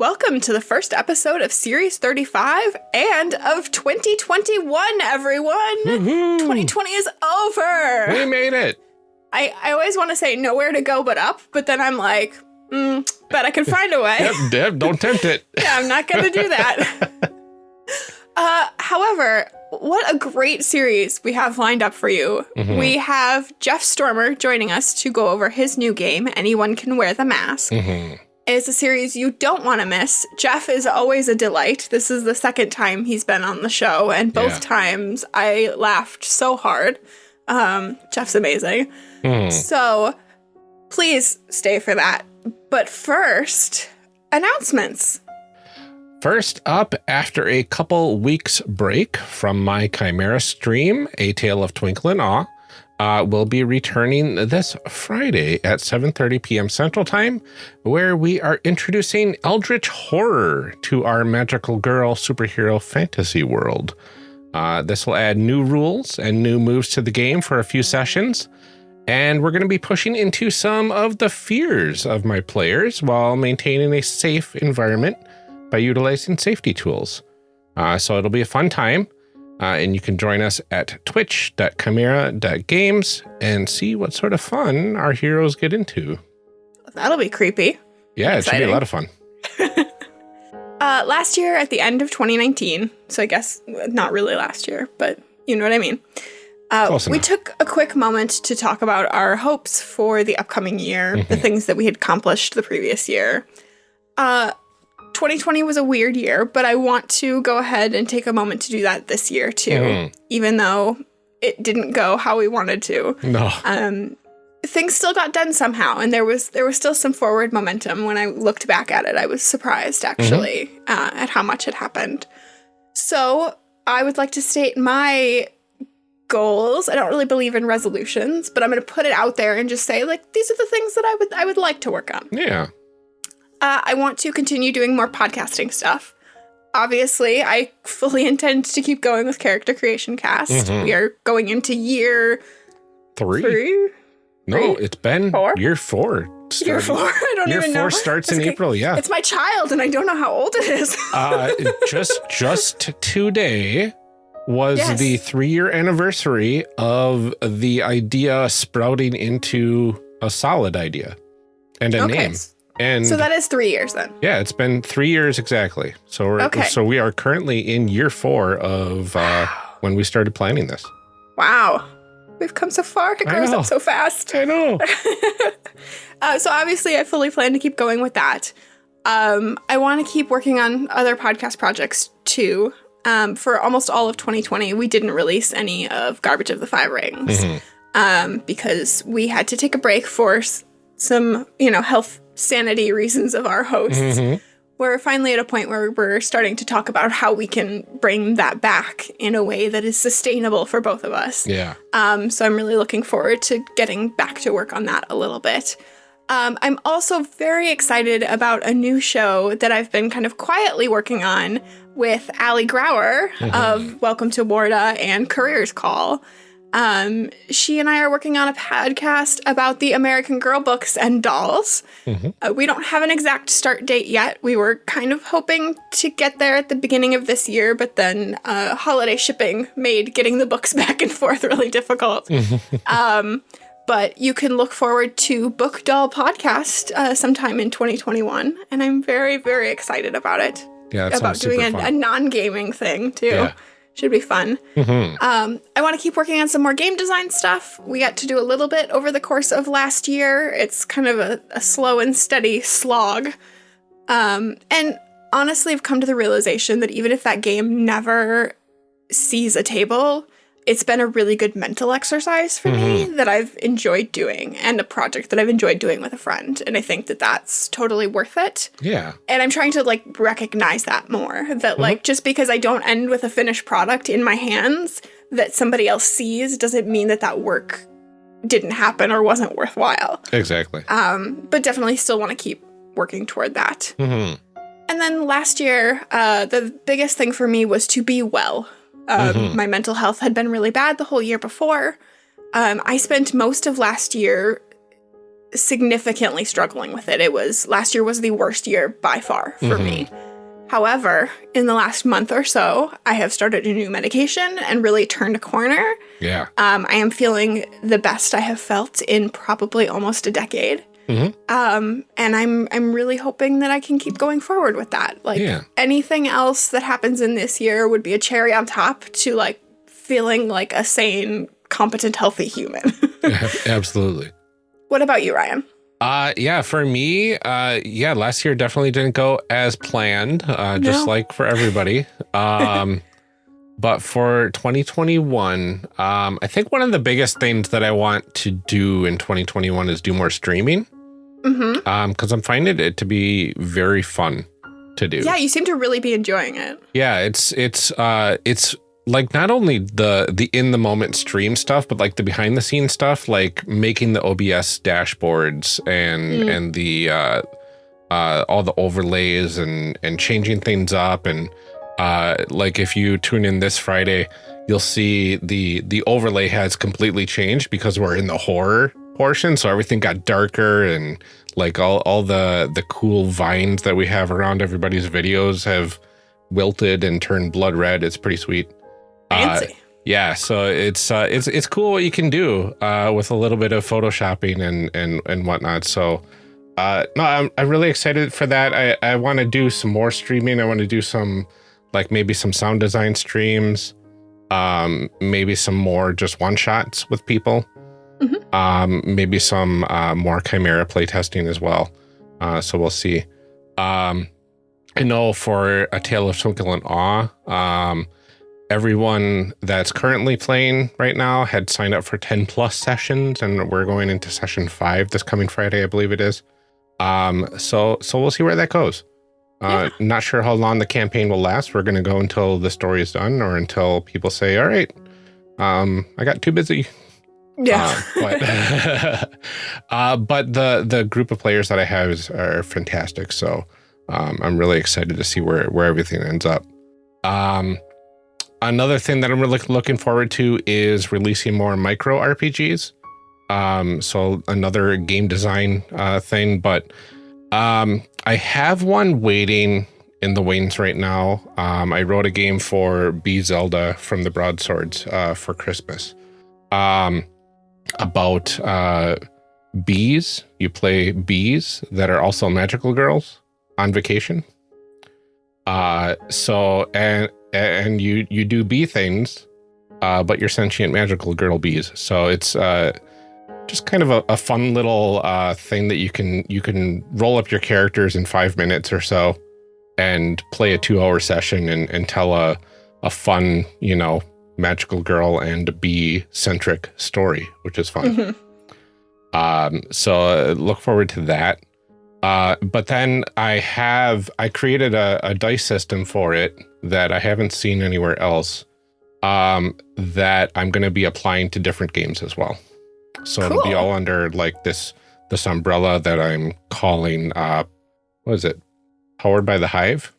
Welcome to the first episode of Series 35 and of 2021, everyone! 2020 is over! We made it! I, I always want to say nowhere to go but up, but then I'm like, mm, but I can find a way. Yep, Deb, don't tempt it. yeah, I'm not going to do that. uh, however, what a great series we have lined up for you. Mhm. We have Jeff Stormer joining us to go over his new game, Anyone Can Wear the Mask. Mhm. It's a series you don't want to miss. Jeff is always a delight. This is the second time he's been on the show, and both Yeah. times I laughed so hard. Um, Jeff's amazing. Mhm. So please stay for that. But first, announcements. First up, after a couple weeks break from my Chimera stream, A Tale of Twinkle and Awe, uh, will be returning this Friday at 7.30 p.m. Central Time, where we are introducing Eldritch Horror to our magical girl superhero fantasy world. Uh, this will add new rules and new moves to the game for a few sessions. And we're going to be pushing into some of the fears of my players while maintaining a safe environment by utilizing safety tools. Uh, so it'll be a fun time. Uh, and you can join us at twitch.chimera.games and see what sort of fun our heroes get into. That'll be creepy. Yeah, it should be a lot of fun. Uh, last year at the end of 2019, so I guess not really last year, but you know what I mean. Uh, we took a quick moment to talk about our hopes for the upcoming year, the Mm-hmm. things that we had accomplished the previous year. Uh, 2020 was a weird year, but I want to go ahead and take a moment to do that this year too, Mhm. even though it didn't go how we wanted to. No. Um, things still got done somehow, and there was there was still some forward momentum. When I looked back at it, I was surprised actually uh, at how much had happened. So I would like to state my goals. I don't really believe in resolutions, but I'm going to put it out there and just say like these are the things that I would I would like to work on. Yeah. Uh, I want to continue doing more podcasting stuff. Obviously, I fully intend to keep going with character creation cast. Mhm. We are going into year Three? three, No, Three? it's been Four? year four. year four. I don't even know. Year four starts in okay. April, yeah. It's my child, and I don't know how old it is. uh, just just today was Yes. the three year anniversary of the idea sprouting into a solid idea and a name. And so that is three years then. yeah, it's been three years exactly. So we're Okay. so we are currently in year four of uh, when we started planning this. Wow, we've come so far. It grows up so fast. I know. uh, so obviously, I fully plan to keep going with that. Um, I want to keep working on other podcast projects too. Um, for almost all of 2020, we didn't release any of Garbage of the Five Rings Mhm. um, because we had to take a break for some, you know, health sanity reasons of our hosts. Mhm. we're finally at a point where we're starting to talk about how we can bring that back in a way that is sustainable for both of us. Yeah. Um, so I'm really looking forward to getting back to work on that a little bit. Um, I'm also very excited about a new show that I've been kind of quietly working on with Ali Grauer of Welcome to Warda and Careers Call. Um, she and I are working on a podcast about the American Girl books and dolls. Mhm. Uh, we don't have an exact start date yet. We were kind of hoping to get there at the beginning of this year, but then uh, holiday shipping made getting the books back and forth really difficult. um, but you can look forward to Book Doll podcast uh, sometime in 2021, and I'm very, very excited about it. Yeah. About doing a, a non-gaming thing too. Yeah. Should be fun. Mhm. Um, I want to keep working on some more game design stuff. We got to do a little bit over the course of last year. It's kind of a, a slow and steady slog. Um, and honestly, I've come to the realization that even if that game never sees a table, it's been a really good mental exercise for me that I've enjoyed doing and a project that I've enjoyed doing with a friend. And I think that that's totally worth it Yeah. and I'm trying to like recognize that more that like just because I don't end with a finished product in my hands that somebody else sees doesn't mean that that work didn't happen or wasn't worthwhile. Exactly. Um, but definitely still want to keep working toward that. hmm And then last year, uh, the biggest thing for me was to be well. Um, Mhm. My mental health had been really bad the whole year before. Um, I spent most of last year significantly struggling with it. It was last year was the worst year by far for Mhm. me. However, in the last month or so, I have started a new medication and really turned a corner. Yeah. Um, I am feeling the best I have felt in probably almost a decade. Mhm. Um, and I'm I'm really hoping that I can keep going forward with that. Like Yeah. anything else that happens in this year would be a cherry on top to like feeling like a sane, competent, healthy human. Absolutely. what about you, Ryan? Uh, yeah, for me, uh, yeah, last year definitely didn't go as planned, uh, just like for everybody. Um, but for 2021, um, I think one of the biggest things that I want to do in 2021 is do more streaming. Mm-hmm. Um, cause I'm finding it to be very fun to do. Yeah, you seem to really be enjoying it. Yeah, it's it's uh it's like not only the the in the moment stream stuff, but like the behind the scenes stuff, like making the OBS dashboards and Mm. and the uh uh all the overlays and and changing things up and uh like if you tune in this Friday, you'll see the the overlay has completely changed because we're in the horror portion, so everything got darker and like all all the the cool vines that we have around everybody's videos have wilted and turned blood red. It's pretty sweet. Uh, Fancy. yeah, so it's uh, it's it's cool what you can do uh, with a little bit of photoshopping and and and whatnot. So uh, no, I'm I'm really excited for that. I I want to do some more streaming. I want to do some like maybe some sound design streams, um, maybe some more just one shots with people, Mhm. um, maybe some uh, more Chimera playtesting as well. Uh, so we'll see. Um, I know for a Tale of Twinkle and Awe, um, everyone that's currently playing right now had signed up for 10 plus sessions, and we're going into session five this coming Friday, I believe it is. Um, so so we'll see where that goes. Uh, Not sure how long the campaign will last. We're going to go until the story is done, or until people say, "All right, um, I got too busy Yeah. uh, but uh, but the the group of players that I have is, are fantastic. So um, I'm really excited to see where where everything ends up. Um, another thing that I'm really looking forward to is releasing more micro RPGs. Um, so another game design uh, thing, but um, I have one waiting in the wings right now. Um, I wrote a game for B Zelda from the Broadswords uh, for Christmas. Um, about uh, bees. You play bees that are also magical girls on vacation. Uh, so and and you you do bee things, uh, but you're sentient magical girl bees. So it's uh, just kind of a, a fun little uh, thing that you can you can roll up your characters in five minutes or so, and play a two hour session and and tell a a fun you know magical girl and bee centric story, which is fun. Mhm. Um, so uh, look forward to that. Uh, but then I have I created a, a dice system for it that I haven't seen anywhere else. Um, that I'm going to be applying to different games as well. So it'll be all under like this this umbrella that I'm calling uh, what is it? Powered by the Hive.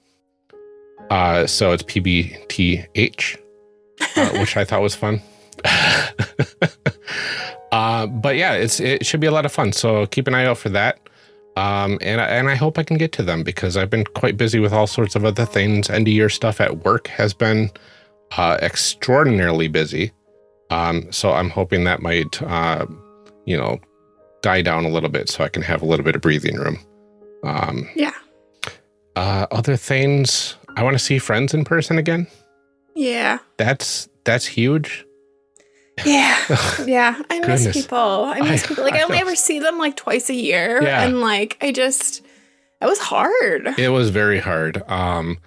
Uh, so it's PBTH uh, which I thought was fun. uh, but yeah, it's it should be a lot of fun. So keep an eye out for that. Um, and I- and I hope I can get to them because I've been quite busy with all sorts of other things. End of year stuff at work has been uh, extraordinarily busy. Um, so I'm hoping that might uh, you know die down a little bit so I can have a little bit of breathing room. Um, Yeah. Uh, other things, I want to see friends in person again. Yeah. That's that's huge. Yeah. Yeah. I miss Goodness. people. I miss I- people. Like I, I only ever see them like twice a year. Yeah. And like I just it was hard. it was very hard um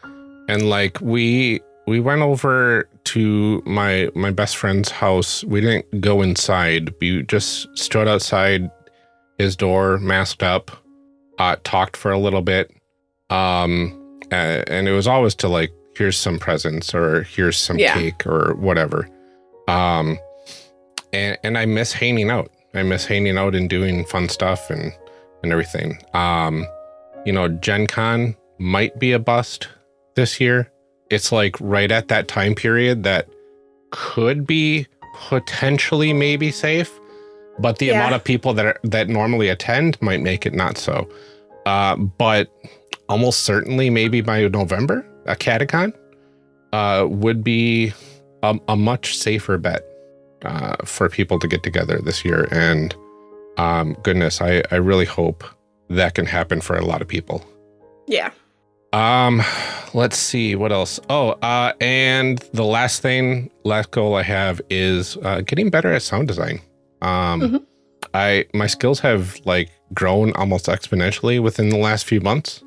and like we we went over to my my best friend's house we didn't go inside we just stood outside his door masked up uh talked for a little bit um and it was always to like here's some presents or here's some Yeah. cake or whatever um and and i miss hanging out i miss hanging out and doing fun stuff and and everything um you know, Gen Con might be a bust this year. It's like right at that time period that could be potentially maybe safe. but the Yeah. amount of people that are, that normally attend might make it not so. Uh, but almost certainly, maybe by November, a Catacon uh, would be a, a much safer bet uh, for people to get together this year. And um, goodness, I, I really hope that can happen for a lot of people. Yeah. Um, let's see what else. Oh, uh, and the last thing, last goal I have is uh, getting better at sound design. Um, Mhm. I my skills have like grown almost exponentially within the last few months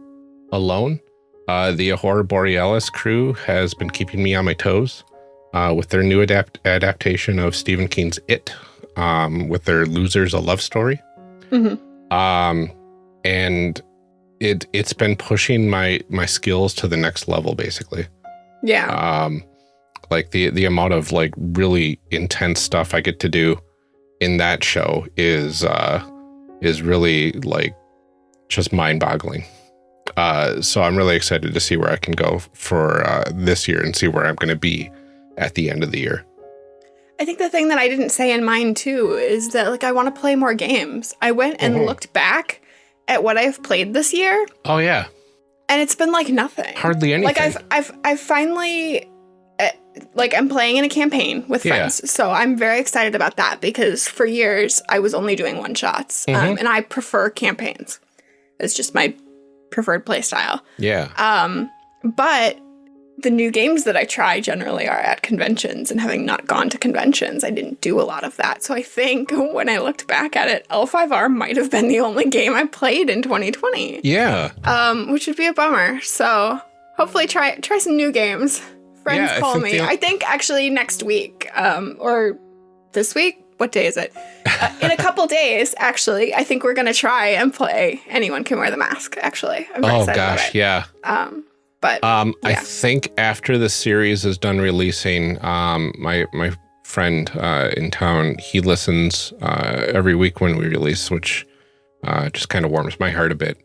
alone. Uh, the Horror Borealis crew has been keeping me on my toes uh, with their new adapt adaptation of Stephen King's It, um, with their Losers a Love Story Mhm. um and it it's been pushing my my skills to the next level basically Yeah. um like the the amount of like really intense stuff i get to do in that show is uh is really like just mind-boggling uh so i'm really excited to see where i can go for uh this year and see where i'm going to be at the end of the year I think the thing that I didn't say in mine too is that like I want to play more games. I went and Mhm. looked back at what I've played this year, oh yeah and it's been like nothing. hardly anything Like I've I've I've finally uh, like I'm playing in a campaign with Yeah. friends, so I'm very excited about that because for years I was only doing one shots, um, Mhm. and I prefer campaigns. It's just my preferred playstyle. yeah Um, but the new games that I try generally are at conventions, and having not gone to conventions, I didn't do a lot of that. So I think when I looked back at it, L5R might have been the only game I played in 2020, yeah um, which would be a bummer. So hopefully try try some new games. Friends Yeah, call think me. I think actually next week, um, or this week. What day is it? Uh, in a couple days, actually, I think we're gonna try and play. Anyone can wear the mask. Actually, I'm oh gosh yeah Um, but Um, I think after the series is done releasing, um, my my friend uh, in town, he listens uh, every week when we release, which uh, just kind of warms my heart a bit.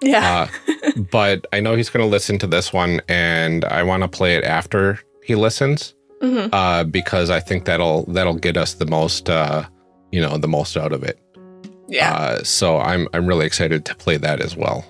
yeah, Uh, but I know he's going to listen to this one, and I want to play it after he listens hmm uh, because I think that'll that'll get us the most, uh, you know, the most out of it. yeah. Uh, so I'm I'm really excited to play that as well.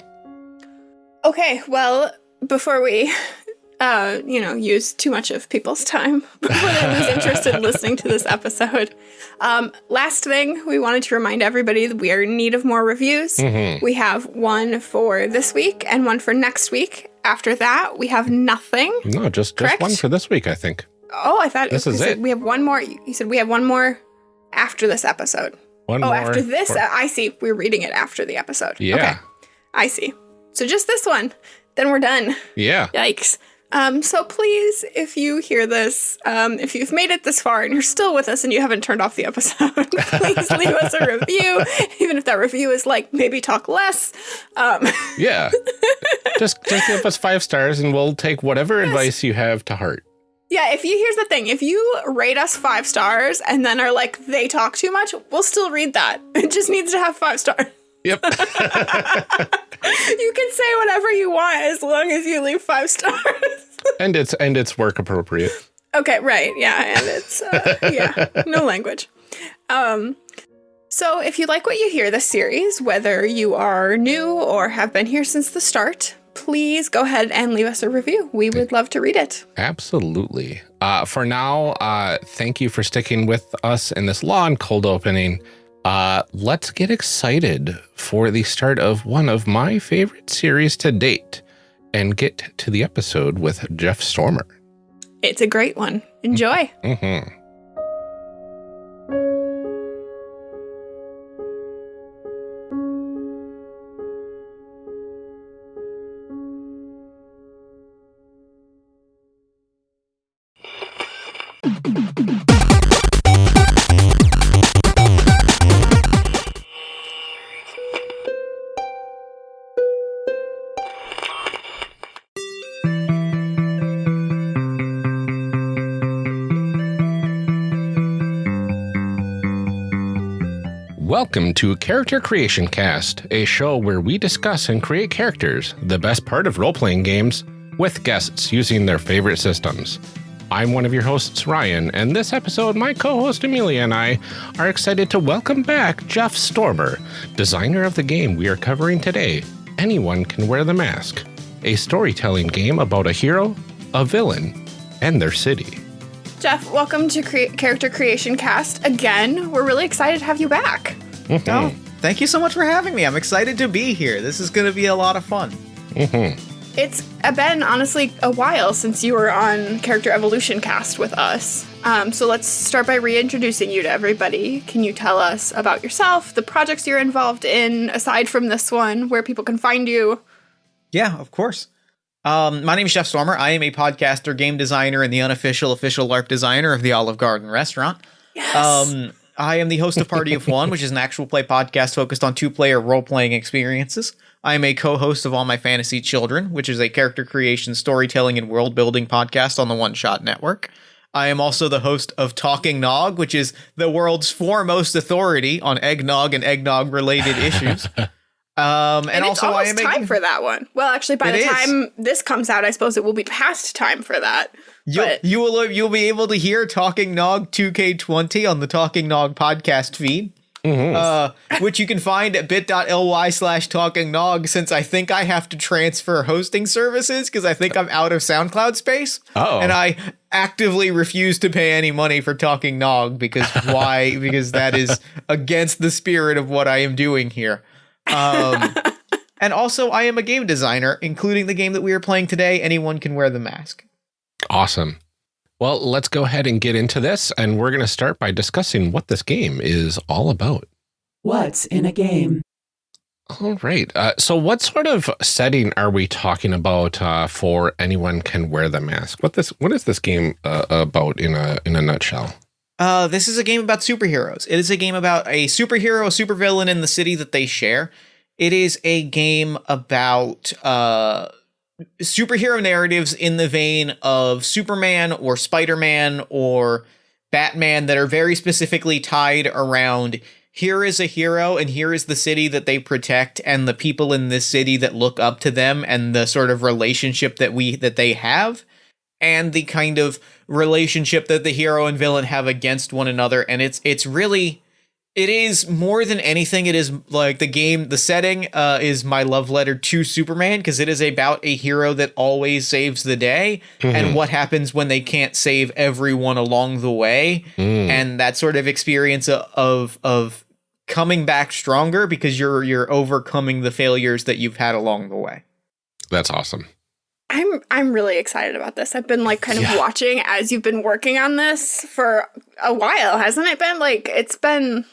okay, well, before we, uh, you know, use too much of people's time, before they lose interest in listening to this episode, um, last thing we wanted to remind everybody that we are in need of more reviews. Mhm. We have one for this week and one for next week. After that, we have nothing. No, just just one for this week, I think. Oh, I thought This is it. we have one more. You said we have one more after this episode. One Oh, more after this, for- uh, I see. We're reading it after the episode. yeah, Okay, I see. So just this one. Then we're done. yeah. Yikes. Um, so please, if you hear this, um, if you've made it this far and you're still with us and you haven't turned off the episode, please leave us a review, even if that review is like maybe talk less. Um, Yeah. just just give us five stars and we'll take whatever advice you have to heart. Yeah, if you here's the thing, if you rate us five stars and then are like they talk too much, we'll still read that. It just needs to have five stars. Yep. You can say whatever you want as long as you leave five stars. and it's and it's work appropriate. Okay, right. Yeah, and it's uh, yeah, no language. Um so if you like what you hear this series, whether you are new or have been here since the start, please go ahead and leave us a review. We would love to read it. Absolutely. Uh, for now, uh, thank you for sticking with us in this long cold opening. Uh, let's get excited for the start of one of my favorite series to date and get to the episode with Jeff Stormer. It's a great one. Enjoy. hmm Welcome to Character Creation Cast, a show where we discuss and create characters, the best part of role playing games, with guests using their favorite systems. I'm one of your hosts, Ryan, and this episode, my co host Amelia and I are excited to welcome back Jeff Stormer, designer of the game we are covering today. Anyone Can Wear the Mask, a storytelling game about a hero, a villain, and their city. Jeff, welcome to Cre- Character Creation Cast again. We're really excited to have you back. Mm-hmm. Oh, thank you so much for having me. I'm excited to be here. This is going to be a lot of fun. Mm-hmm. It's been honestly a while since you were on Character Evolution Cast with us. Um, so let's start by reintroducing you to everybody. Can you tell us about yourself, the projects you're involved in, aside from this one, where people can find you? Yeah, of course. Um, my name is Jeff Stormer. I am a podcaster, game designer, and the unofficial official LARP designer of the Olive Garden restaurant. Yes. Um, I am the host of Party of One, which is an actual play podcast focused on two player role playing experiences. I am a co host of All My Fantasy Children, which is a character creation, storytelling, and world building podcast on the One Shot Network. I am also the host of Talking Nog, which is the world's foremost authority on eggnog and eggnog related issues. Um, and, and, also, it's I am time a, for that one. Well, actually, by It the is. time this comes out, I suppose it will be past time for that. You'll, But- you will you'll be able to hear Talking Nog 2K20 on the Talking Nog podcast feed, Mm-hmm. uh, which you can find at bit.ly slash Talking Nog. Since I think I have to transfer hosting services because I think I'm out of SoundCloud space, Oh. and I actively refuse to pay any money for Talking Nog because why? because that is against the spirit of what I am doing here. Um, and also, I am a game designer, including the game that we are playing today. Anyone can wear the mask. Awesome. Well, let's go ahead and get into this, and we're going to start by discussing what this game is all about. What's in a game? All right. Uh, so, what sort of setting are we talking about uh, for anyone can wear the mask? What this? What is this game uh, about in a in a nutshell? Uh, this is a game about superheroes. It is a game about a superhero, a supervillain in the city that they share. It is a game about uh, superhero narratives in the vein of Superman or Spider Man or Batman that are very specifically tied around here is a hero and here is the city that they protect and the people in this city that look up to them and the sort of relationship that we that they have and the kind of relationship that the hero and villain have against one another. And it's it's really it is more than anything it is like the game the setting uh is my love letter to superman because it is about a hero that always saves the day and what happens when they can't save everyone along the way Mm. and that sort of experience of of coming back stronger because you're you're overcoming the failures that you've had along the way That's awesome. I'm I'm really excited about this. I've been like kind of Yeah. watching as you've been working on this for a while, hasn't it been? Like it's been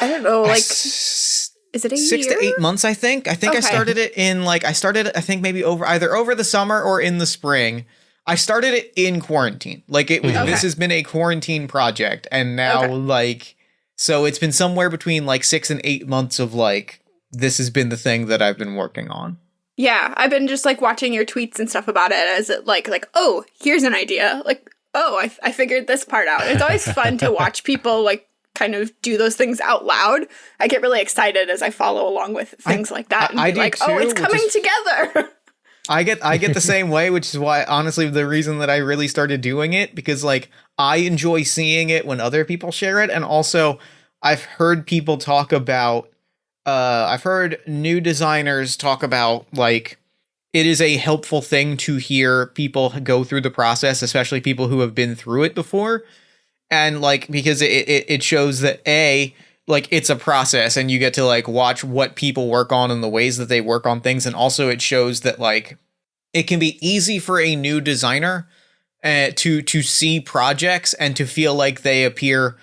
I don't know, like S- is it a six year? to eight months i think i think i started it in like i started i think maybe over either over the summer or in the spring i started it in quarantine like it was mm-hmm. Okay. this has been a quarantine project and now Okay. like so it's been somewhere between like six and eight months of like this has been the thing that i've been working on Yeah, I've been just like watching your tweets and stuff about it as it like like oh here's an idea like oh I I figured this part out. It's always fun to watch people like kind of do those things out loud. I get really excited as I follow along with things like that and I be do like oh it's coming is- together. I get I get the same way, which is why honestly the reason that I really started doing it because like I enjoy seeing it when other people share it and also I've heard people talk about uh I've heard new designers talk about like it is a helpful thing to hear people go through the process, especially people who have been through it before. And like because it it, it shows that A like it's a process and you get to like watch what people work on and the ways that they work on things. And also it shows that like it can be easy for a new designer uh, to to see projects and to feel like they appear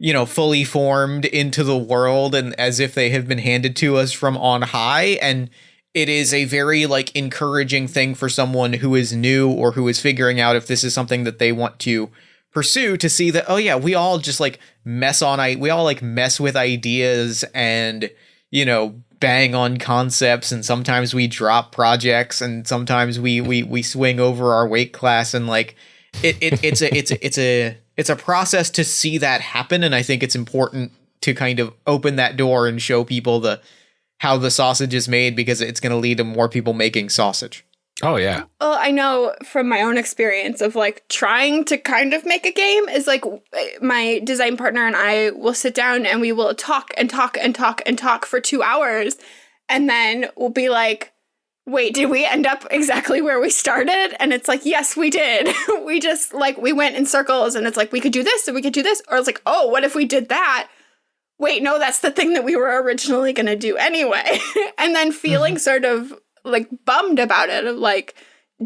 you know fully formed into the world and as if they have been handed to us from on high. And it is a very like encouraging thing for someone who is new or who is figuring out if this is something that they want to pursue to see that oh yeah we all just like mess on i we all like mess with ideas and you know bang on concepts and sometimes we drop projects and sometimes we we we swing over our weight class and like it, it it's a it's a, it's a it's a process to see that happen and i think it's important to kind of open that door and show people the how the sausage is made because it's going to lead to more people making sausage Oh yeah. Well, I know from my own experience of like trying to kind of make a game is like my design partner and I will sit down and we will talk and talk and talk and talk for two hours. And then we'll be like, wait, did we end up exactly where we started? And it's like, yes, we did. we just like, we went in circles and it's like, we could do this and we could do this. Or it's like, oh, what if we did that? Wait, no, that's the thing that we were originally going to do anyway. and then feeling mm-hmm. sort of like bummed about it of like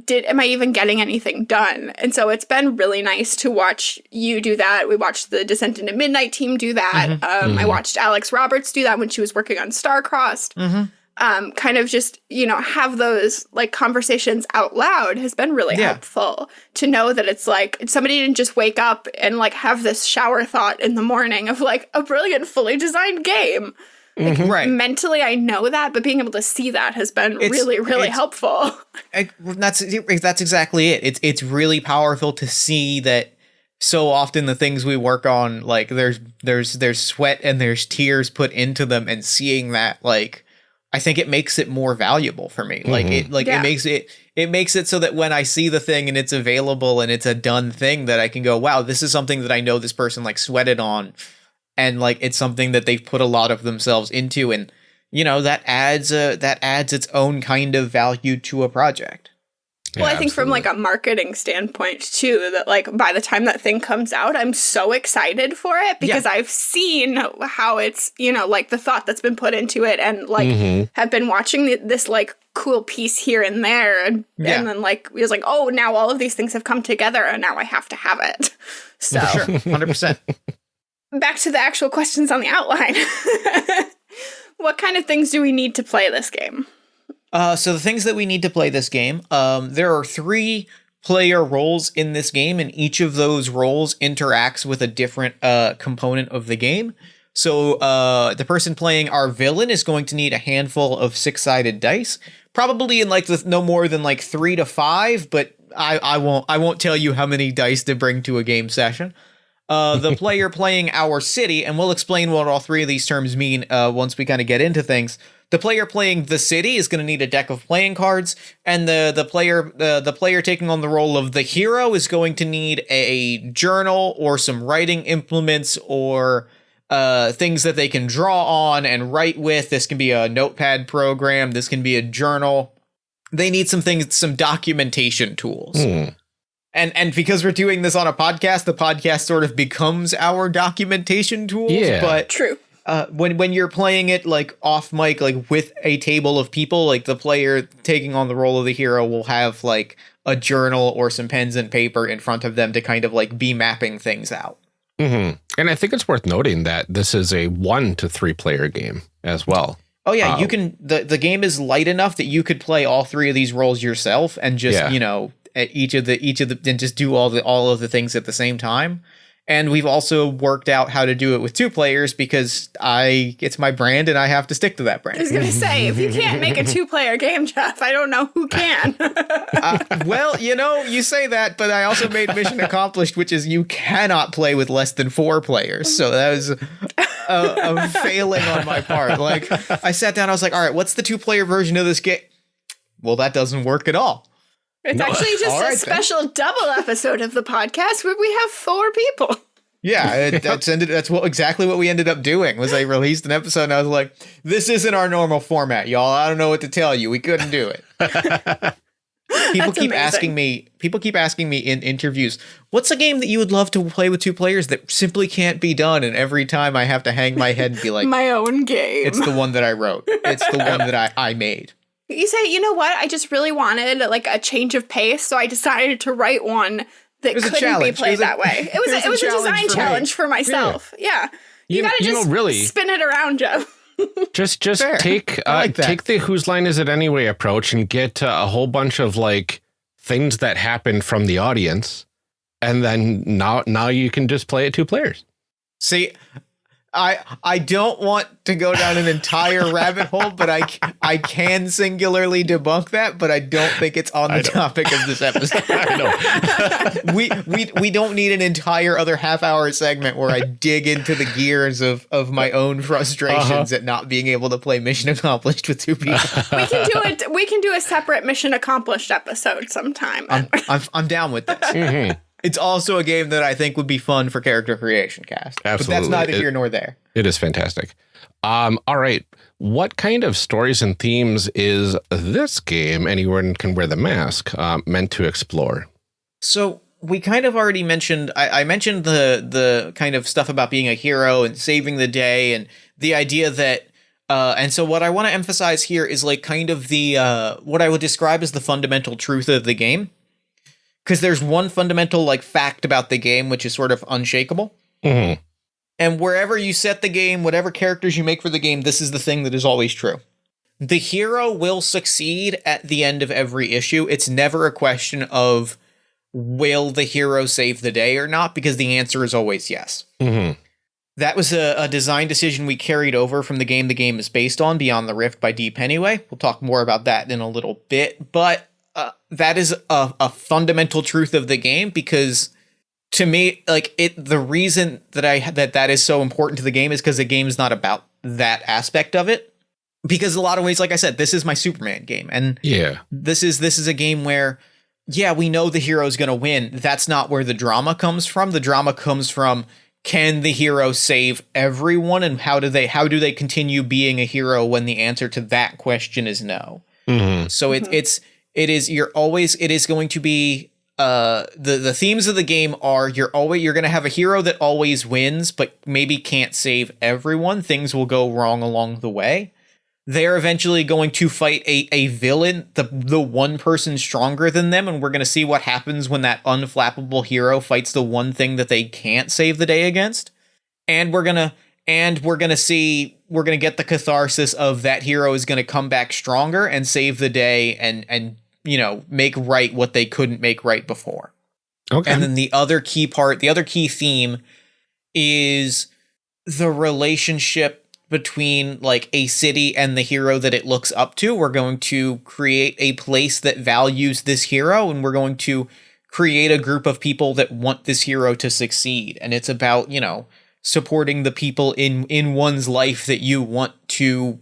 did am I even getting anything done? And so it's been really nice to watch you do that. We watched the Descent into Midnight team do that. Mm -hmm. Um, mm -hmm. I watched Alex Roberts do that when she was working on Starcrossed. Mm -hmm. um, kind of just you know have those like conversations out loud has been really yeah. helpful to know that it's like somebody didn't just wake up and like have this shower thought in the morning of like a brilliant fully designed game like, mm-hmm. right. Mentally, I know that, but being able to see that has been it's, really, really helpful. I, that's that's exactly it. It's it's really powerful to see that. So often, the things we work on, like there's there's there's sweat and there's tears put into them, and seeing that, like, I think it makes it more valuable for me. Mm-hmm. Like it like yeah. it makes it it makes it so that when I see the thing and it's available and it's a done thing that I can go, wow, this is something that I know this person like sweated on and like it's something that they've put a lot of themselves into and you know that adds a that adds its own kind of value to a project well, I think from like a marketing standpoint too, that like by the time that thing comes out, I'm so excited for it because yeah. I've seen how it's, you know, like the thought that's been put into it and like mm-hmm. have been watching the, this like cool piece here and there. And, yeah. and then like, it was like, oh, now all of these things have come together and now I have to have it. So, sure, 100%. Back to the actual questions on the outline. what kind of things do we need to play this game? Uh, so the things that we need to play this game, um, there are three player roles in this game, and each of those roles interacts with a different uh, component of the game. So uh, the person playing our villain is going to need a handful of six-sided dice, probably in like the, no more than like three to five, but I, I won't I won't tell you how many dice to bring to a game session uh, the player playing our city, and we'll explain what all three of these terms mean uh, once we kind of get into things. The player playing the city is going to need a deck of playing cards, and the the player uh, the player taking on the role of the hero is going to need a journal or some writing implements or uh, things that they can draw on and write with. This can be a notepad program. This can be a journal. They need some things, some documentation tools. Mm and and because we're doing this on a podcast, the podcast sort of becomes our documentation tool. Yeah, but true. Uh, when when you're playing it like off mic, like with a table of people, like the player taking on the role of the hero will have like a journal or some pens and paper in front of them to kind of like be mapping things out. Mm-hmm. And I think it's worth noting that this is a one to three player game as well. Oh yeah, you uh, can. the The game is light enough that you could play all three of these roles yourself and just yeah. you know at each of the each of the and just do all the all of the things at the same time. And we've also worked out how to do it with two players because I it's my brand and I have to stick to that brand. I was gonna say if you can't make a two player game, Jeff, I don't know who can. uh, well, you know, you say that, but I also made mission accomplished, which is you cannot play with less than four players. So that was a, a failing on my part. Like I sat down, I was like, all right, what's the two player version of this game? Well, that doesn't work at all. It's no. actually just right, a special then. double episode of the podcast where we have four people. Yeah, it, that's ended. That's what exactly what we ended up doing. Was I released an episode and I was like, "This isn't our normal format, y'all. I don't know what to tell you. We couldn't do it." people keep amazing. asking me. People keep asking me in interviews, "What's a game that you would love to play with two players that simply can't be done?" And every time I have to hang my head and be like, "My own game." It's the one that I wrote. It's the one that I I made. You say, you know what? I just really wanted like a change of pace, so I decided to write one that couldn't be played that way. It was it was, a, it was a, design for challenge me. for myself. Yeah, yeah. you, you, gotta you just know, really spin it around, Joe. just just Fair. take uh, like take the whose line is it anyway approach and get uh, a whole bunch of like things that happen from the audience, and then now now you can just play it two players. See, I I don't want to go down an entire rabbit hole, but I I can singularly debunk that, but I don't think it's on the topic of this episode. I know. we we we don't need an entire other half hour segment where I dig into the gears of of my own frustrations at not being able to play Mission Accomplished with two people. We can do it. We can do a separate mission accomplished episode sometime. I'm I'm, I'm down with this. Mhm. It's also a game that I think would be fun for character creation cast. But Absolutely. that's neither It- here nor there. It is fantastic. Um, all right. What kind of stories and themes is this game, Anyone Can Wear the Mask, uh, meant to explore? So we kind of already mentioned I, I mentioned the the kind of stuff about being a hero and saving the day and the idea that uh, and so what I want to emphasize here is like kind of the uh, what I would describe as the fundamental truth of the game. Because there's one fundamental like fact about the game which is sort of unshakable. Mhm. And wherever you set the game, whatever characters you make for the game, this is the thing that is always true. The hero will succeed at the end of every issue. It's never a question of will the hero save the day or not, because the answer is always yes. Mhm. That was a, a design decision we carried over from the game the game is based on, Beyond the Rift by Deep Anyway. We'll talk more about that in a little bit, but uh, that is a, a fundamental truth of the game because to me, like it, the reason that I that that is so important to the game is because the game is not about that aspect of it. Because a lot of ways, like I said, this is my Superman game, and Yeah. this is this is a game where yeah we know the hero's going to win that's not where the drama comes from the drama comes from can the hero save everyone and how do they how do they continue being a hero when the answer to that question is no Mhm. so it, it's it is you're always it is going to be uh the the themes of the game are you're always you're going to have a hero that always wins but maybe can't save everyone things will go wrong along the way they're eventually going to fight a, a villain, the the one person stronger than them, and we're gonna see what happens when that unflappable hero fights the one thing that they can't save the day against. And we're gonna and we're gonna see we're gonna get the catharsis of that hero is gonna come back stronger and save the day and and you know make right what they couldn't make right before. Okay. And then the other key part, the other key theme is the relationship between like a city and the hero that it looks up to. We're going to create a place that values this hero and we're going to create a group of people that want this hero to succeed. And it's about, you know, supporting the people in in one's life that you want to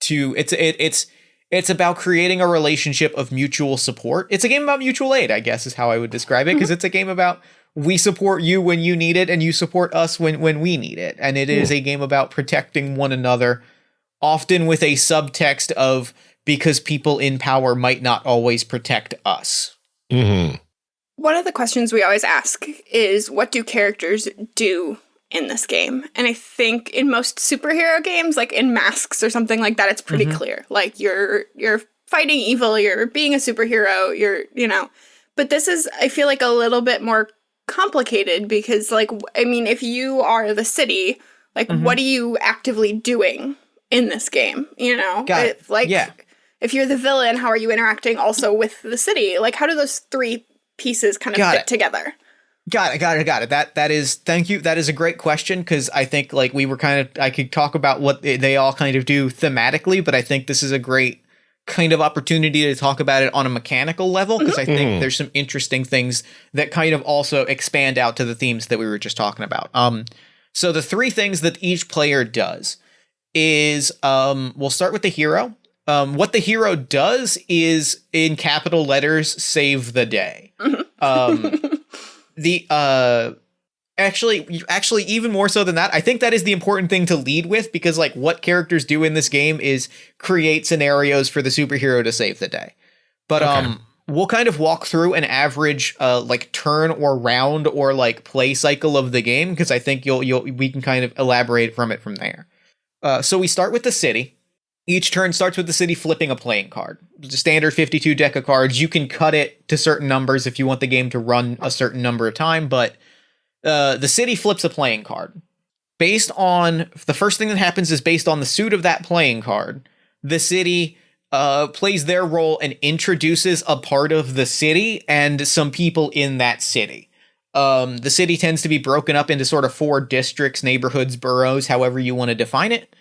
to it's it, it's it's about creating a relationship of mutual support. It's a game about mutual aid, I guess is how I would describe it because it's a game about we support you when you need it and you support us when when we need it. And it is a game about protecting one another often with a subtext of because people in power might not always protect us. Mhm. One of the questions we always ask is what do characters do in this game? And I think in most superhero games, like in Masks or something like that, it's pretty mm-hmm. clear. Like you're you're fighting evil, you're being a superhero, you're, you know. But this is I feel like a little bit more complicated because like I mean, if you are the city, like mm-hmm. what are you actively doing in this game, you know? It. Like Yeah. if you're the villain, how are you interacting also with the city? Like how do those three pieces kind of Got fit it. together? Got it, got it, got it. That that is thank you. That is a great question because I think like we were kind of I could talk about what they, they all kind of do thematically, but I think this is a great kind of opportunity to talk about it on a mechanical level because I think there's some interesting things that kind of also expand out to the themes that we were just talking about. Um, so the three things that each player does is um, we'll start with the hero. Um, what the hero does is in capital letters save the day. Um, the uh actually actually even more so than that i think that is the important thing to lead with because like what characters do in this game is create scenarios for the superhero to save the day. But Okay. um we'll kind of walk through an average uh like turn or round or like play cycle of the game because i think you'll you'll we can kind of elaborate from it from there. Uh so we start with the city each turn starts with the city flipping a playing card. Standard 52 deck of cards. You can cut it to certain numbers if you want the game to run a certain number of time, but uh, the city flips a playing card. Based on the first thing that happens is based on the suit of that playing card. The city uh, plays their role and introduces a part of the city and some people in that city. Um, the city tends to be broken up into sort of four districts, neighborhoods, boroughs, however you want to define it.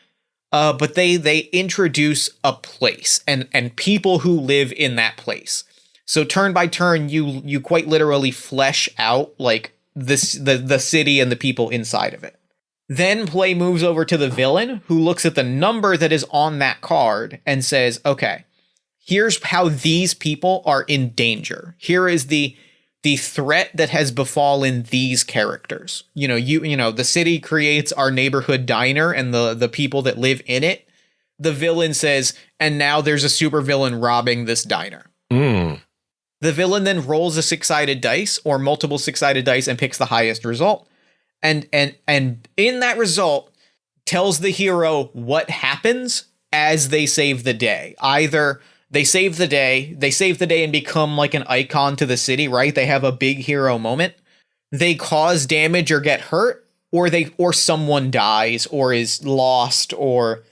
Uh, but they they introduce a place and and people who live in that place. So turn by turn, you you quite literally flesh out like this the the city and the people inside of it. Then play moves over to the villain who looks at the number that is on that card and says, "Okay, here's how these people are in danger. Here is the the threat that has befallen these characters. You know, you you know, the city creates our neighborhood diner and the the people that live in it. The villain says, "And now there's a supervillain robbing this diner." Mm. The villain then rolls a six-sided dice or multiple six-sided dice and picks the highest result. And and and in that result tells the hero what happens as they save the day. Either they save the day, they save the day and become like an icon to the city, right? They have a big hero moment. They cause damage or get hurt, or they or someone dies or is lost or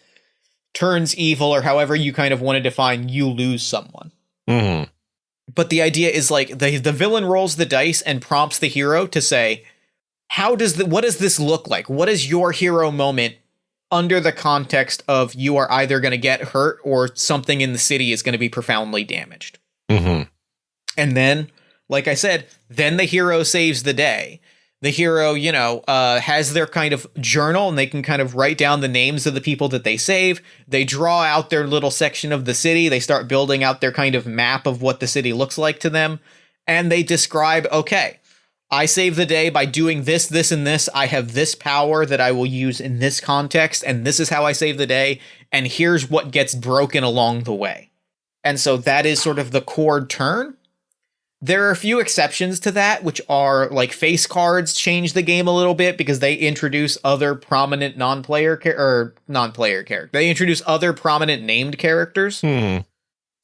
turns evil or however you kind of want to define you lose someone Mm. but the idea is like the the villain rolls the dice and prompts the hero to say how does the what does this look like what is your hero moment under the context of you are either going to get hurt or something in the city is going to be profoundly damaged. Hmm and then like i said then the hero saves the day. The hero you know uh, has their kind of journal and they can kind of write down the names of the people that they save. They draw out their little section of the city. They start building out their kind of map of what the city looks like to them. And they describe okay i save the day by doing this this and this i have this power that i will use in this context and this is how i save the day and here's what gets broken along the way and so that is sort of the core turn there are a few exceptions to that, which are like face cards change the game a little bit because they introduce other prominent non-player char- or non-player character. They introduce other prominent named characters. Hmm.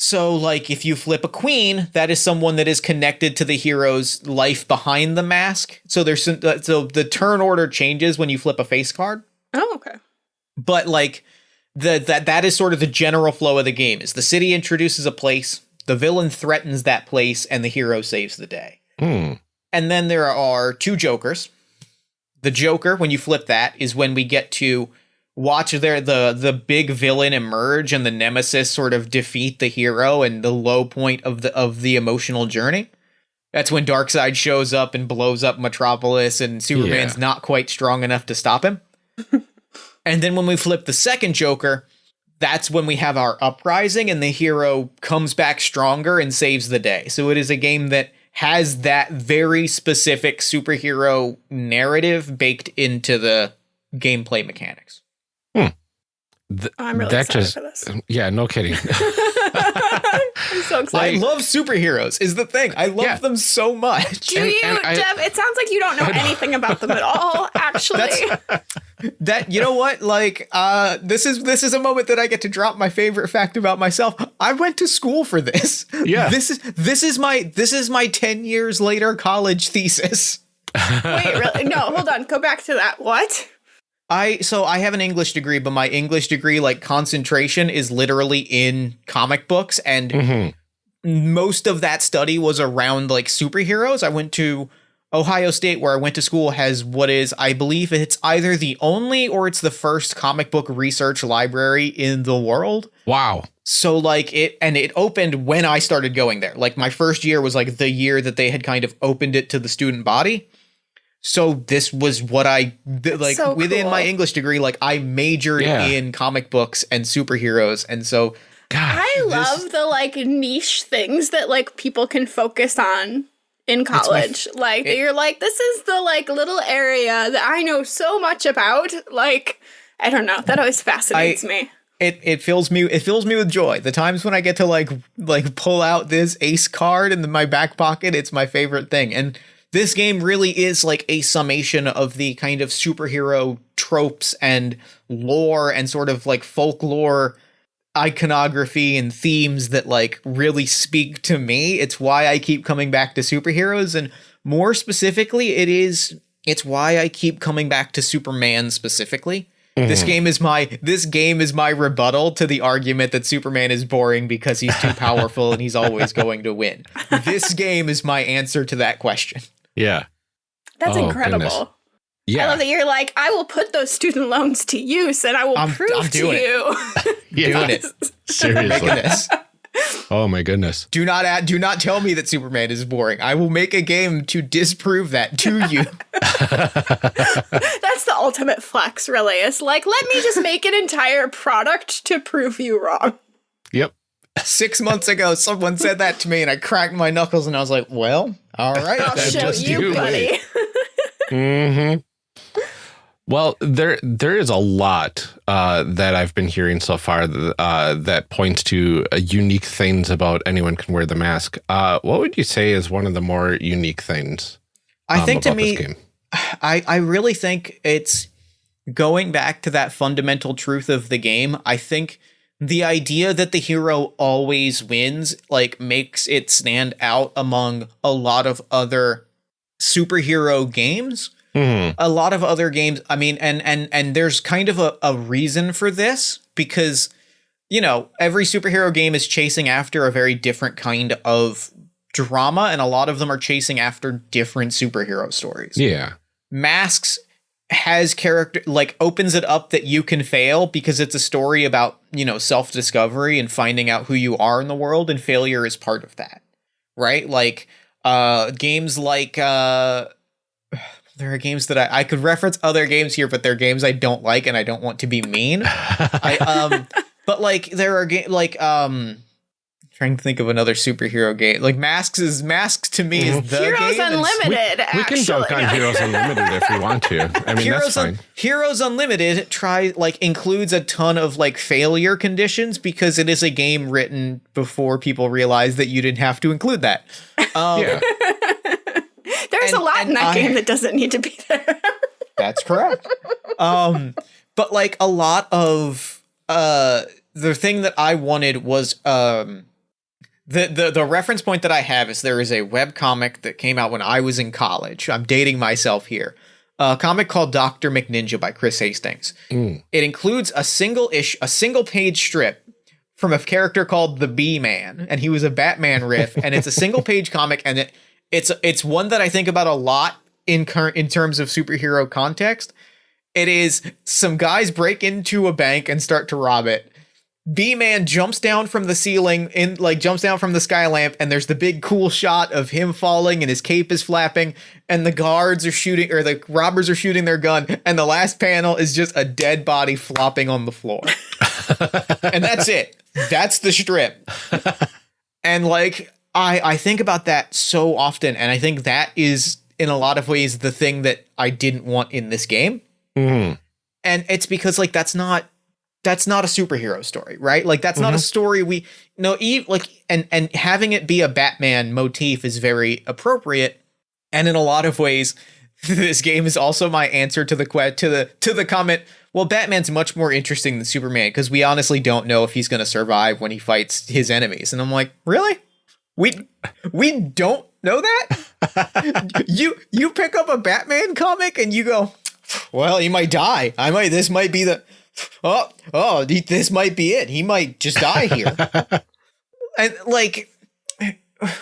So, like, if you flip a queen, that is someone that is connected to the hero's life behind the mask. So there's some, uh, so the turn order changes when you flip a face card Oh, okay. but like the that that is sort of the general flow of the game is the city introduces a place the villain threatens that place and the hero saves the day Hmm. and then there are two jokers the joker when you flip that is when we get to watch their the the big villain emerge and the nemesis sort of defeat the hero and the low point of the of the emotional journey that's when Darkseid shows up and blows up Metropolis and Superman's Yeah. not quite strong enough to stop him. and then when we flip the second Joker, that's when we have our uprising and the hero comes back stronger and saves the day. So it is a game that has that very specific superhero narrative baked into the gameplay mechanics. Th- I'm really that excited just, for this. yeah, no kidding. I'm so I love superheroes is the thing. I love Yeah. them so much. Do and- you, and I- Dev? It sounds like you don't know anything about them at all. Actually, That's- that you know what like uh this is this is a moment that i get to drop my favorite fact about myself i went to school for this Yeah. this is this is my this is my 10 years later college thesis wait, really? No, hold on. Go back to that. What? I so i have an english degree but my english degree like concentration is literally in comic books and Mhm. most of that study was around like superheroes. I went to Ohio State where I went to school has what is I believe it's either the only or it's the first comic book research library in the world. Wow. So like it and it opened when I started going there. Like my first year was like the year that they had kind of opened it to the student body. So this was what I th- like so within my. English degree like I majored Yeah. in comic books and superheroes and so Gosh. I this- love the like niche things that like people can focus on in my f- college. like it- you're like, this is the like little area that I know so much about. Like, I don't know. That always fascinates me. it it fills me it fills me with joy. The times when I get to like like pull out this ace card in my back pocket, it's my favorite thing. And this game really is like a summation of the kind of superhero tropes and lore and sort of like folklore iconography and themes that like really speak to me. It's why I keep coming back to superheroes and more specifically it is it's why I keep coming back to Superman specifically. This mm-hmm. game is my this game is my rebuttal to the argument that Superman is boring because he's too powerful and he's always going to win. This game is my answer to that question. Yeah. That's Oh, incredible. goodness. I love that you're like, I will put those student loans to use and I will I'm- prove I'm to doing it. you. yeah. Doing it. Seriously. Oh my goodness. Do not add, do not tell me that Superman is boring. I will make a game to disprove that to you. That's the ultimate flex, really. It's like, let me just make an entire product to prove you wrong. Yep. Six months ago, someone said that to me, and I cracked my knuckles, and I was like, "Well, all right." I'll show just you, you buddy. Mm-hmm. Well, there there is a lot uh, that I've been hearing so far th- uh, that points to uh, unique things about anyone can wear the mask. Uh, what would you say is one of the more unique things? I um, think to about this me. I, I really think it's going back to that fundamental truth of the game. I think the idea that the hero always wins like makes it stand out among a lot of other superhero games. Mhm. A lot of other games, I mean, and and and there's kind of a, a reason for this because you know, every superhero game is chasing after a very different kind of drama, and a lot of them are chasing after different superhero stories Yeah. masks has character like opens it up that you can fail because it's a story about you know self-discovery and finding out who you are in the world and failure is part of that right? Like uh games like uh there are games that I, I could reference other games here but they're games i don't like and i don't want to be mean. I um but like there are games like um trying to think of another superhero game like masks is masks to me is the Heroes game and Unlimited, we can actually. dunk on Heroes Unlimited if we want to. I mean, Heroes, that's fine. Un- Heroes Unlimited try like includes a ton of like failure conditions because it is a game written before people realized that you didn't have to include that. Um, yeah. There's a lot in that I- game that doesn't need to be there. That's correct. um, but like a lot of uh, the thing that I wanted was um, the the the reference point that I have is there is a web comic that came out when I was in college. I'm dating myself here. A comic called Doctor McNinja by Chris Hastings. Mm. It includes a single ish, a single page strip from a character called the Bee Man, and he was a Batman riff, and it's a single page comic, and it it's it's one that I think about a lot in current in terms of superhero context. It is some guys break into a bank and start to rob it. Bee Man jumps down from the ceiling in like jumps down from the sky lamp, and there's the big cool shot of him falling and his cape is flapping, and the guards are shooting or the robbers are shooting their gun, and the last panel is just a dead body flopping on the floor. and that's it. That's the strip. and like I I think about that so often, and I think that is in a lot of ways the thing that I didn't want in this game Mhm. and it's because like that's not that's not a superhero story right like that's not a mm-hmm. story we no e- like and and having it be a batman motif is very appropriate and in a lot of ways this game is also my answer to the que- to the to the comment well batman's much more interesting than superman because we honestly don't know if he's going to survive when he fights his enemies and i'm like really we we don't know that you you pick up a batman comic and you go well, he might die. I might. This might be the. Oh, oh, this might be it. He might just die here. and like,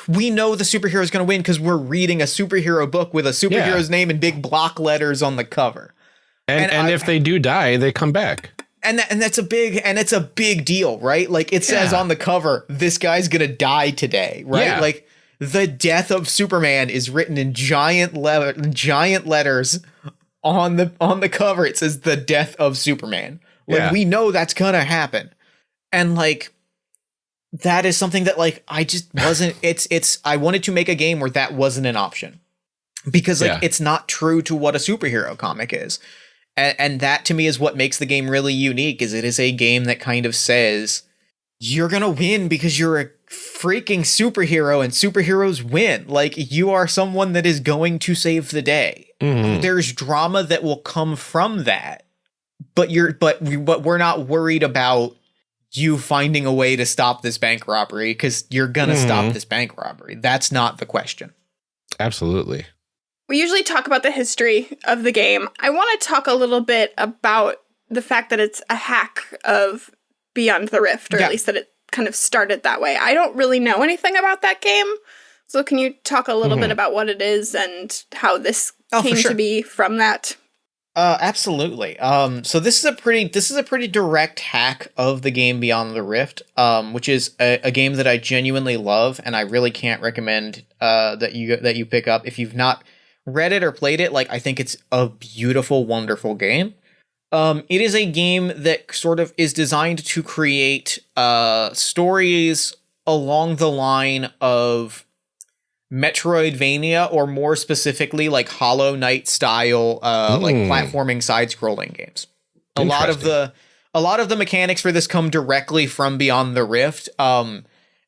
we know the superhero is going to win because we're reading a superhero book with a superhero's name in big block letters on the cover. And And and, I- if they do die, they come back. And that, and that's a big and it's a big deal, right? Like it says Yeah. on the cover, this guy's gonna die today, right? Yeah. Like the death of Superman is written in giant letter, giant letters on the on the cover. It says the death of Superman. Like Yeah. we know that's gonna happen, and like that is something that like I just wasn't. it's it's I wanted to make a game where that wasn't an option because like Yeah. it's not true to what a superhero comic is and, and that to me is what makes the game really unique is it is a game that kind of says you're gonna win because you're a freaking superhero and superheroes win like you are someone that is going to save the day Mhm. there's drama that will come from that but you're but we but we're not worried about you finding a way to stop this bank robbery because you're gonna stop Mhm. this bank robbery that's not the question Absolutely. We usually talk about the history of the game. I want to talk a little bit about the fact that it's a hack of Beyond the Rift, or Yeah. at least that it kind of started that way. I don't really know anything about that game, So can you talk a little Mhm. bit about what it is and how this Oh, came sure. to be from that? Uh, absolutely. Um, so this is a pretty this is a pretty direct hack of the game Beyond the Rift, um, which is a, a game that I genuinely love, and I really can't recommend uh, that you that you pick up if you've not read it or played it. Like I think it's a beautiful, wonderful game. Um, it is a game that sort of is designed to create uh, stories along the line of Metroidvania, or more specifically, like Hollow Knight style, uh, like Mm. platforming side-scrolling games. A lot of the a lot of the mechanics for this come directly from Beyond the Rift. Um,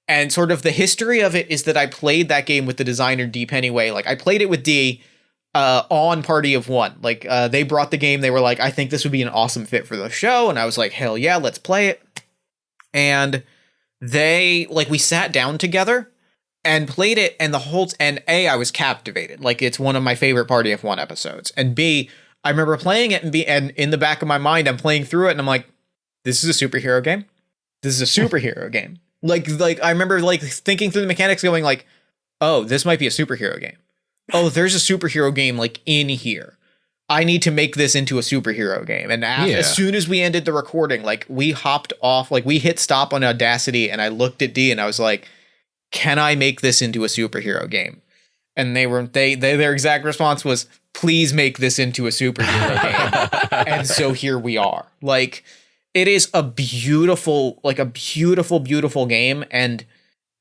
and sort of the history of it is that I played that game with the designer Dee Pennyway. Like I played it with D uh, on Party of One. Like uh, they brought the game. They were like, I think this would be an awesome fit for the show, and I was like, hell yeah, let's play it. And they like we sat down together and played it, and the whole and a I was captivated. Like it's one of my favorite Party of One episodes, and b I remember playing it and be and in the back of my mind I'm playing through it, and I'm like, this is a superhero game. This is a superhero game. Like like I remember like thinking through the mechanics, going like, oh, this might be a superhero game. Oh, there's a superhero game like in here. I need to make this into a superhero game. And Yeah. as soon as we ended the recording, like we hopped off, like we hit stop on Audacity, and I looked at D and I was like, "Can I make this into a superhero game?" And they were they, they their exact response was, "Please make this into a superhero game." and so here we are. Like it is a beautiful, like a beautiful, beautiful game, and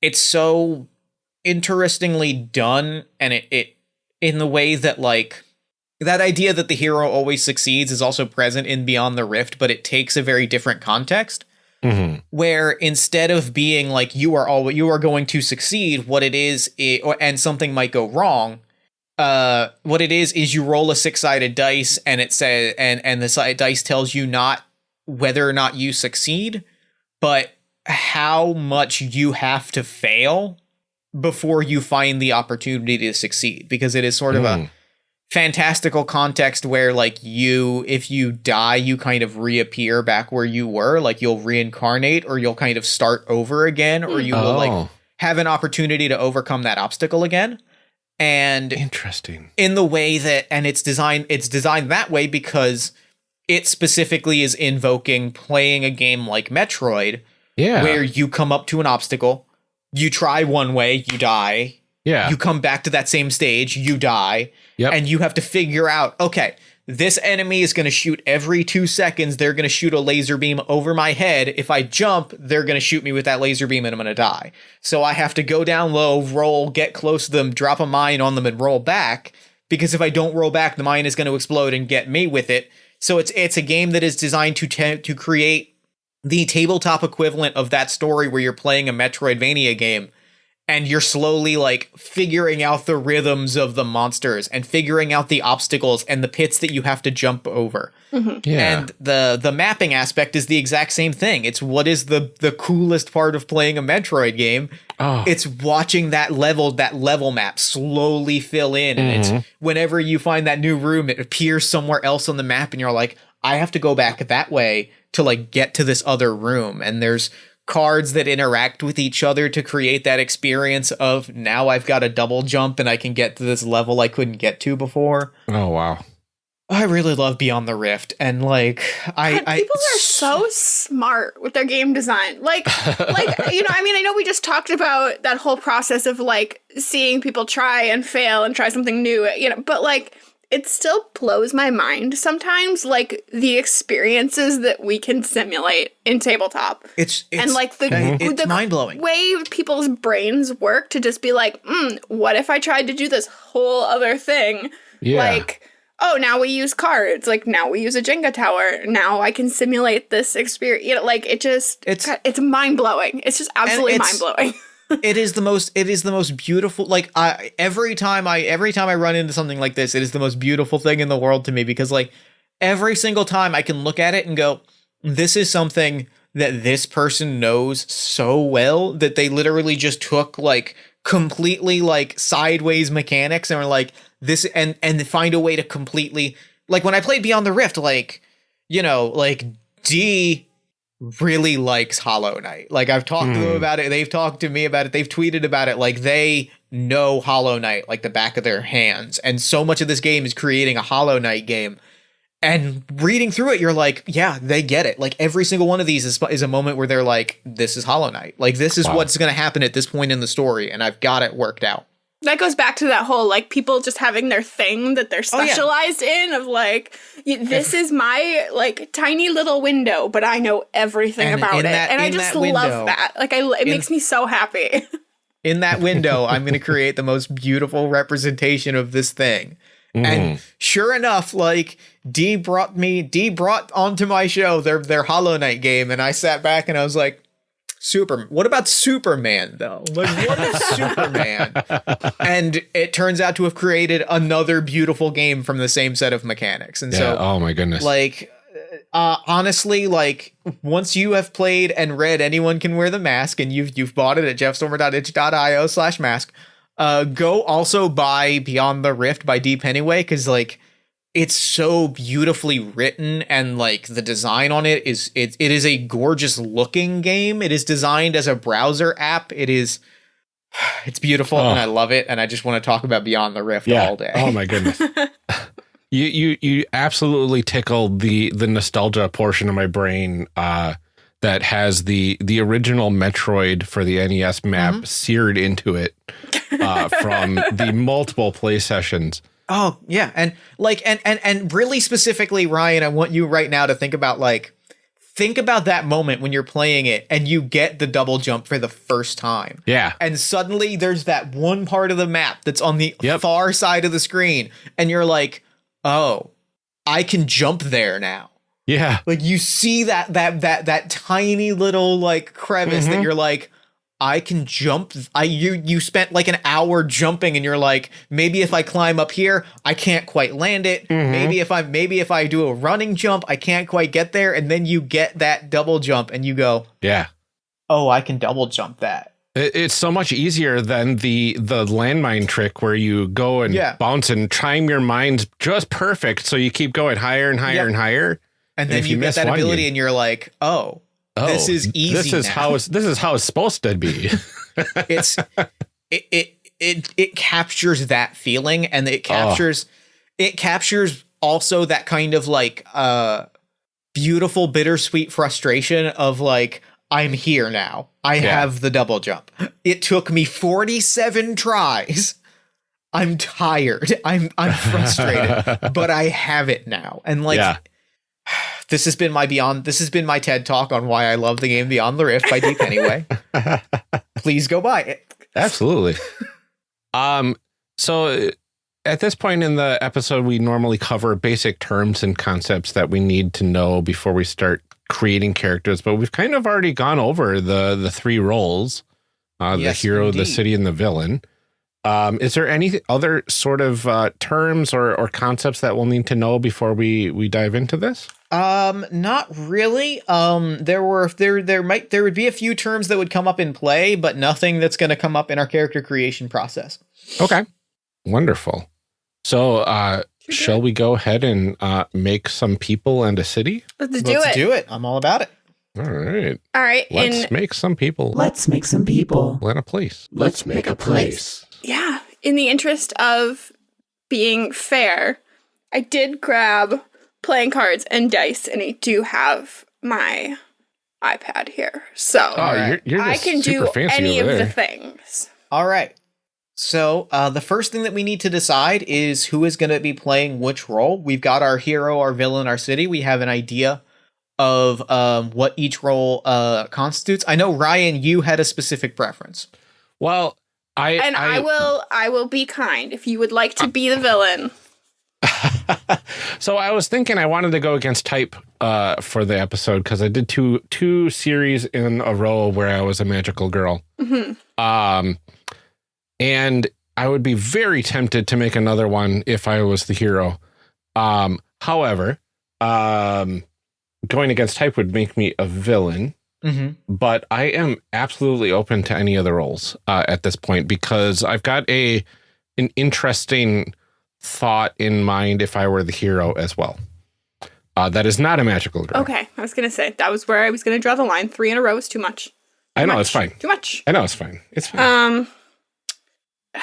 it's so interestingly done, and it it in the way that like that idea that the hero always succeeds is also present in Beyond the Rift, but it takes a very different context Mhm. where instead of being like you are all you are going to succeed, what it is, i or, and something might go wrong. Uh, what it is is you roll a six sided dice, and it says, and and the side dice tells you not whether or not you succeed, but how much you have to fail before you find the opportunity to succeed, because it is sort of a Mm. Fantastical context where like you if you die you kind of reappear back where you were like you'll reincarnate or you'll kind of start over again or you will like Oh, have an opportunity to overcome that obstacle again and interesting. in the way that and it's designed it's designed that way because it specifically is invoking playing a game like Metroid Yeah. where you come up to an obstacle you try one way you die yeah. you come back to that same stage, you die, Yep. and you have to figure out, okay, this enemy is going to shoot every two seconds. They're going to shoot a laser beam over my head. If I jump, they're going to shoot me with that laser beam and I'm going to die. So I have to go down low, roll, get close to them, drop a mine on them, and roll back. Because if I don't roll back, the mine is going to explode and get me with it. So it's it's a game that is designed to te- to create the tabletop equivalent of that story where you're playing a Metroidvania game and you're slowly like figuring out the rhythms of the monsters and figuring out the obstacles and the pits that you have to jump over. Mm-hmm. yeah. And the the mapping aspect is the exact same thing. It's what is the the coolest part of playing a Metroid game. oh, It's watching that level that level map slowly fill in and it's mm-hmm. whenever you find that new room it appears somewhere else on the map and you're like I have to go back that way to like get to this other room and there's cards that interact with each other to create that experience of now I've got a double jump and I can get to this level I couldn't get to before. oh wow. I really love Beyond the Rift and like I, God, I people are so smart with their game design. Like, like you know, I mean, I know we just talked about that whole process of like seeing people try and fail and try something new, you know, but like it still blows my mind sometimes, like the experiences that we can simulate in tabletop. it's, it's and like the, it's the mind blowing. way people's brains work to just be like, mm, what if I tried to do this whole other thing? Yeah. Like, oh, now we use cards. Like now we use a Jenga tower. Now I can simulate this experience. You know, like it just It's- it's it's mind blowing. It's just absolutely it's- mind blowing. it is the most it is the most beautiful like I every time I every time I run into something like this it is the most beautiful thing in the world to me because like every single time I can look at it and go this is something that this person knows so well that they literally just took like completely like sideways mechanics and were like this and and find a way to completely like when I played Beyond the Rift like you know like D really likes Hollow Knight. Like I've talked to them Hmm. about it. They've talked to me about it. They've tweeted about it. Like they know Hollow Knight like the back of their hands. And so much of this game is creating a Hollow Knight game. And reading through it, you're like, yeah, they get it. Like every single one of these is, is a moment where they're like, this is Hollow Knight. Like this is Wow. what's going to happen at this point in the story. And I've got it worked out. That goes back to that whole like people just having their thing that they're Oh, yeah. specialized in of like this is my like tiny little window, but I know everything And about it, that- and I just that window- love that. Like I, it in- makes me so happy. in that window, I'm going to create the most beautiful representation of this thing. Mm-hmm. And sure enough, like D brought me, D brought onto my show their their Hollow Knight game, and I sat back and I was like, Super. What about Superman though? Like, what is Superman? And it turns out to have created another beautiful game from the same set of mechanics. And Yeah. so, oh my goodness. like uh honestly like once you have played and read anyone can wear the mask and you've you've bought it at jeffstormer.itch.io slash mask uh go also buy beyond the rift by Dee Pennyway because like it's so beautifully written and like the design on it is it, it is a gorgeous looking game it is designed as a browser app it is it's beautiful and Oh. i love it and i just want to talk about beyond the rift yeah. all day Oh my goodness. you you you absolutely tickled the the nostalgia portion of my brain uh that has the the original Metroid for the NES map Mm-hmm. seared into it uh, from the multiple play sessions. Oh yeah, and like and and and really specifically, Ryan, I want you right now to think about like think about that moment when you're playing it and you get the double jump for the first time. Yeah. And suddenly there's that one part of the map that's on the Yep. far side of the screen and you're like, "Oh, I can jump there now." Yeah. Like you see that that that that tiny little like crevice that Mhm. you're like I can jump. I you you spent like an hour jumping and you're like maybe if I climb up here I can't quite land it. Mhm. Maybe if I maybe if I do a running jump I can't quite get there and then you get that double jump and you go, Yeah. "Oh, I can double jump that." It- It's so much easier than the the landmine trick where you go and Yeah. bounce and time your mines just perfect, so you keep going higher and higher Yep. and higher. And And then you, you get that one, ability you- and you're like, "Oh, This is easy This is now. how it's this is how it's supposed to be. it's it, it it it captures that feeling and it captures it captures also that kind of like uh beautiful bittersweet frustration of like I'm here now. I Yeah. have the double jump. It took me 47 tries. I'm tired. I'm I'm frustrated, but I have it now. And like Yeah. This has been my beyond this has been my TED talk on why I love the game Beyond the Rift by Dee Pennyway. Please go buy it. Absolutely. um. So uh, at this point in the episode, we normally cover basic terms and concepts that we need to know before we start creating characters. But we've kind of already gone over the the three roles: uh, Yes, the hero, the city, and the villain. Um, is there any other sort of uh, terms or, or concepts that we'll need to know before we we dive into this? Um, not really. Um, there were there there might there would be a few terms that would come up in play, but nothing that's going to come up in our character creation process. Okay, wonderful. So, uh, shall we go ahead and uh, make some people and a city? Let's do Let's it. do it. I'm all about it. All right. All right. Let's In make some people Let's make some people. and a place. Let's make a place. Yeah, in the interest of being fair, I did grab playing cards and dice, and I do have my iPad here, so Oh, you're, you're I can do any of over the things. All right. So, uh, the first thing that we need to decide is who is going to be playing which role. We've got our hero, our villain, our city. We have an idea of um, what each role uh, constitutes. I know Ryan, you had a specific preference. Well, I And I, will, I will be kind. If you would like to be the villain, so I was thinking I wanted to go against type uh, for the episode because I did two two series in a row where I was a magical girl. Mhm. Um, and I would be very tempted to make another one if I was the hero. Um, however, um, going against type would make me a villain. Mm-hmm. but I am absolutely open to any other roles uh, at this point because I've got a an interesting thought in mind if I were the hero as well. Uh, that is not a magical girl. okay. I was gonna say that was where I was gonna draw the line. Three in a row is too much. I know much. it's fine. Too much. I know it's fine. It's fine. Um,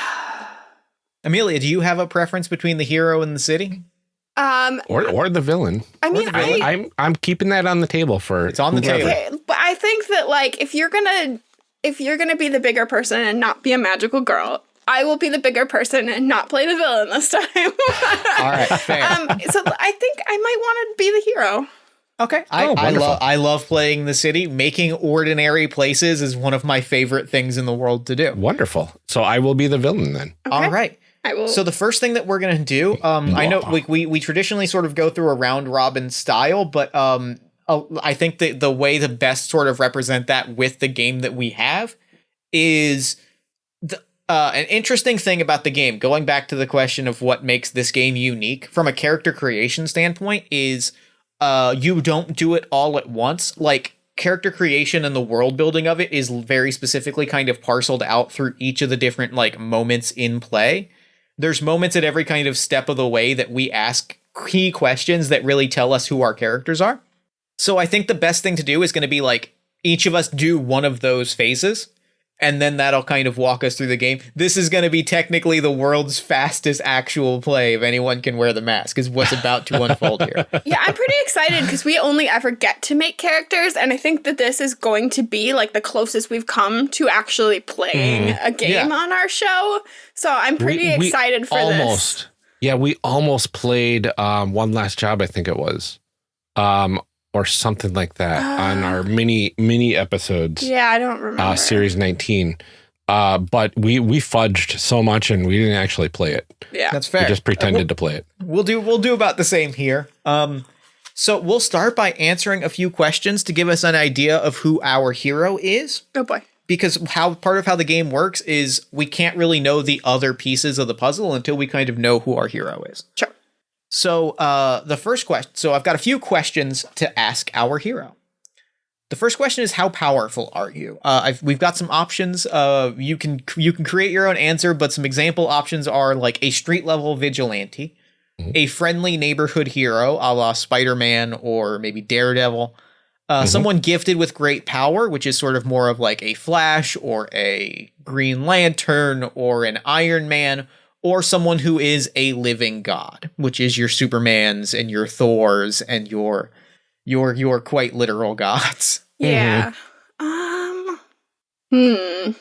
Amelia, do you have a preference between the hero and the city? Um, Or or the villain. I mean, the I, villain. I'm I'm keeping that on the table for It's on the whoever. table. okay, but I think that like if you're gonna if you're gonna be the bigger person and not be a magical girl, I will be the bigger person and not play the villain this time. All right, fair. um, so I think I might want to be the hero. Okay. I, Oh, I love I love playing the city. Making ordinary places is one of my favorite things in the world to do. Wonderful. So I will be the villain then. All right. I will. So the first thing that we're gonna do, um, I know Mwah. we, we we traditionally sort of go through a round robin style, but um, I think that the way to best sort of represent that with the game that we have is the uh, an interesting thing about the game. Going back to the question of what makes this game unique from a character creation standpoint is uh, you don't do it all at once. Like character creation and the world building of it is very specifically kind of parceled out through each of the different like moments in play. There's moments at every kind of step of the way that we ask key questions that really tell us who our characters are. So I think the best thing to do is going to be like each of us do one of those phases and then that'll kind of walk us through the game. This is going to be technically the world's fastest actual play if anyone can wear the mask is what's about to unfold here. yeah, I'm pretty excited because we only ever get to make characters, and I think that this is going to be like the closest we've come to actually playing a game Yeah. on our show. So I'm pretty We- we excited for almost, this. Yeah, we almost played um, one last job. I think it was, um, or something like that on our mini mini episodes. Yeah, I don't remember. uh, series 19 uh but we we fudged so much and we didn't actually play it Yeah. That's fair. we fair. just pretended to play it We'll do we'll do about the same here. Um so we'll start by answering a few questions to give us an idea of who our hero is oh boy. because how part of how the game works is we can't really know the other pieces of the puzzle until we kind of know who our hero is. Sure. So uh, the first question. So I've got a few questions to ask our hero. The first question is how powerful are you? Uh, I've, we've got some options. Uh, you can you can create your own answer, but some example options are like a street level vigilante, a friendly neighborhood hero, a la Spider Man or maybe Daredevil, uh, someone gifted with great power, which is sort of more of like a Flash or a Green Lantern or an Iron Man, or someone who is a living god, which is your Supermans and your Thors and your your your quite literal gods. Yeah. Um. Hmm.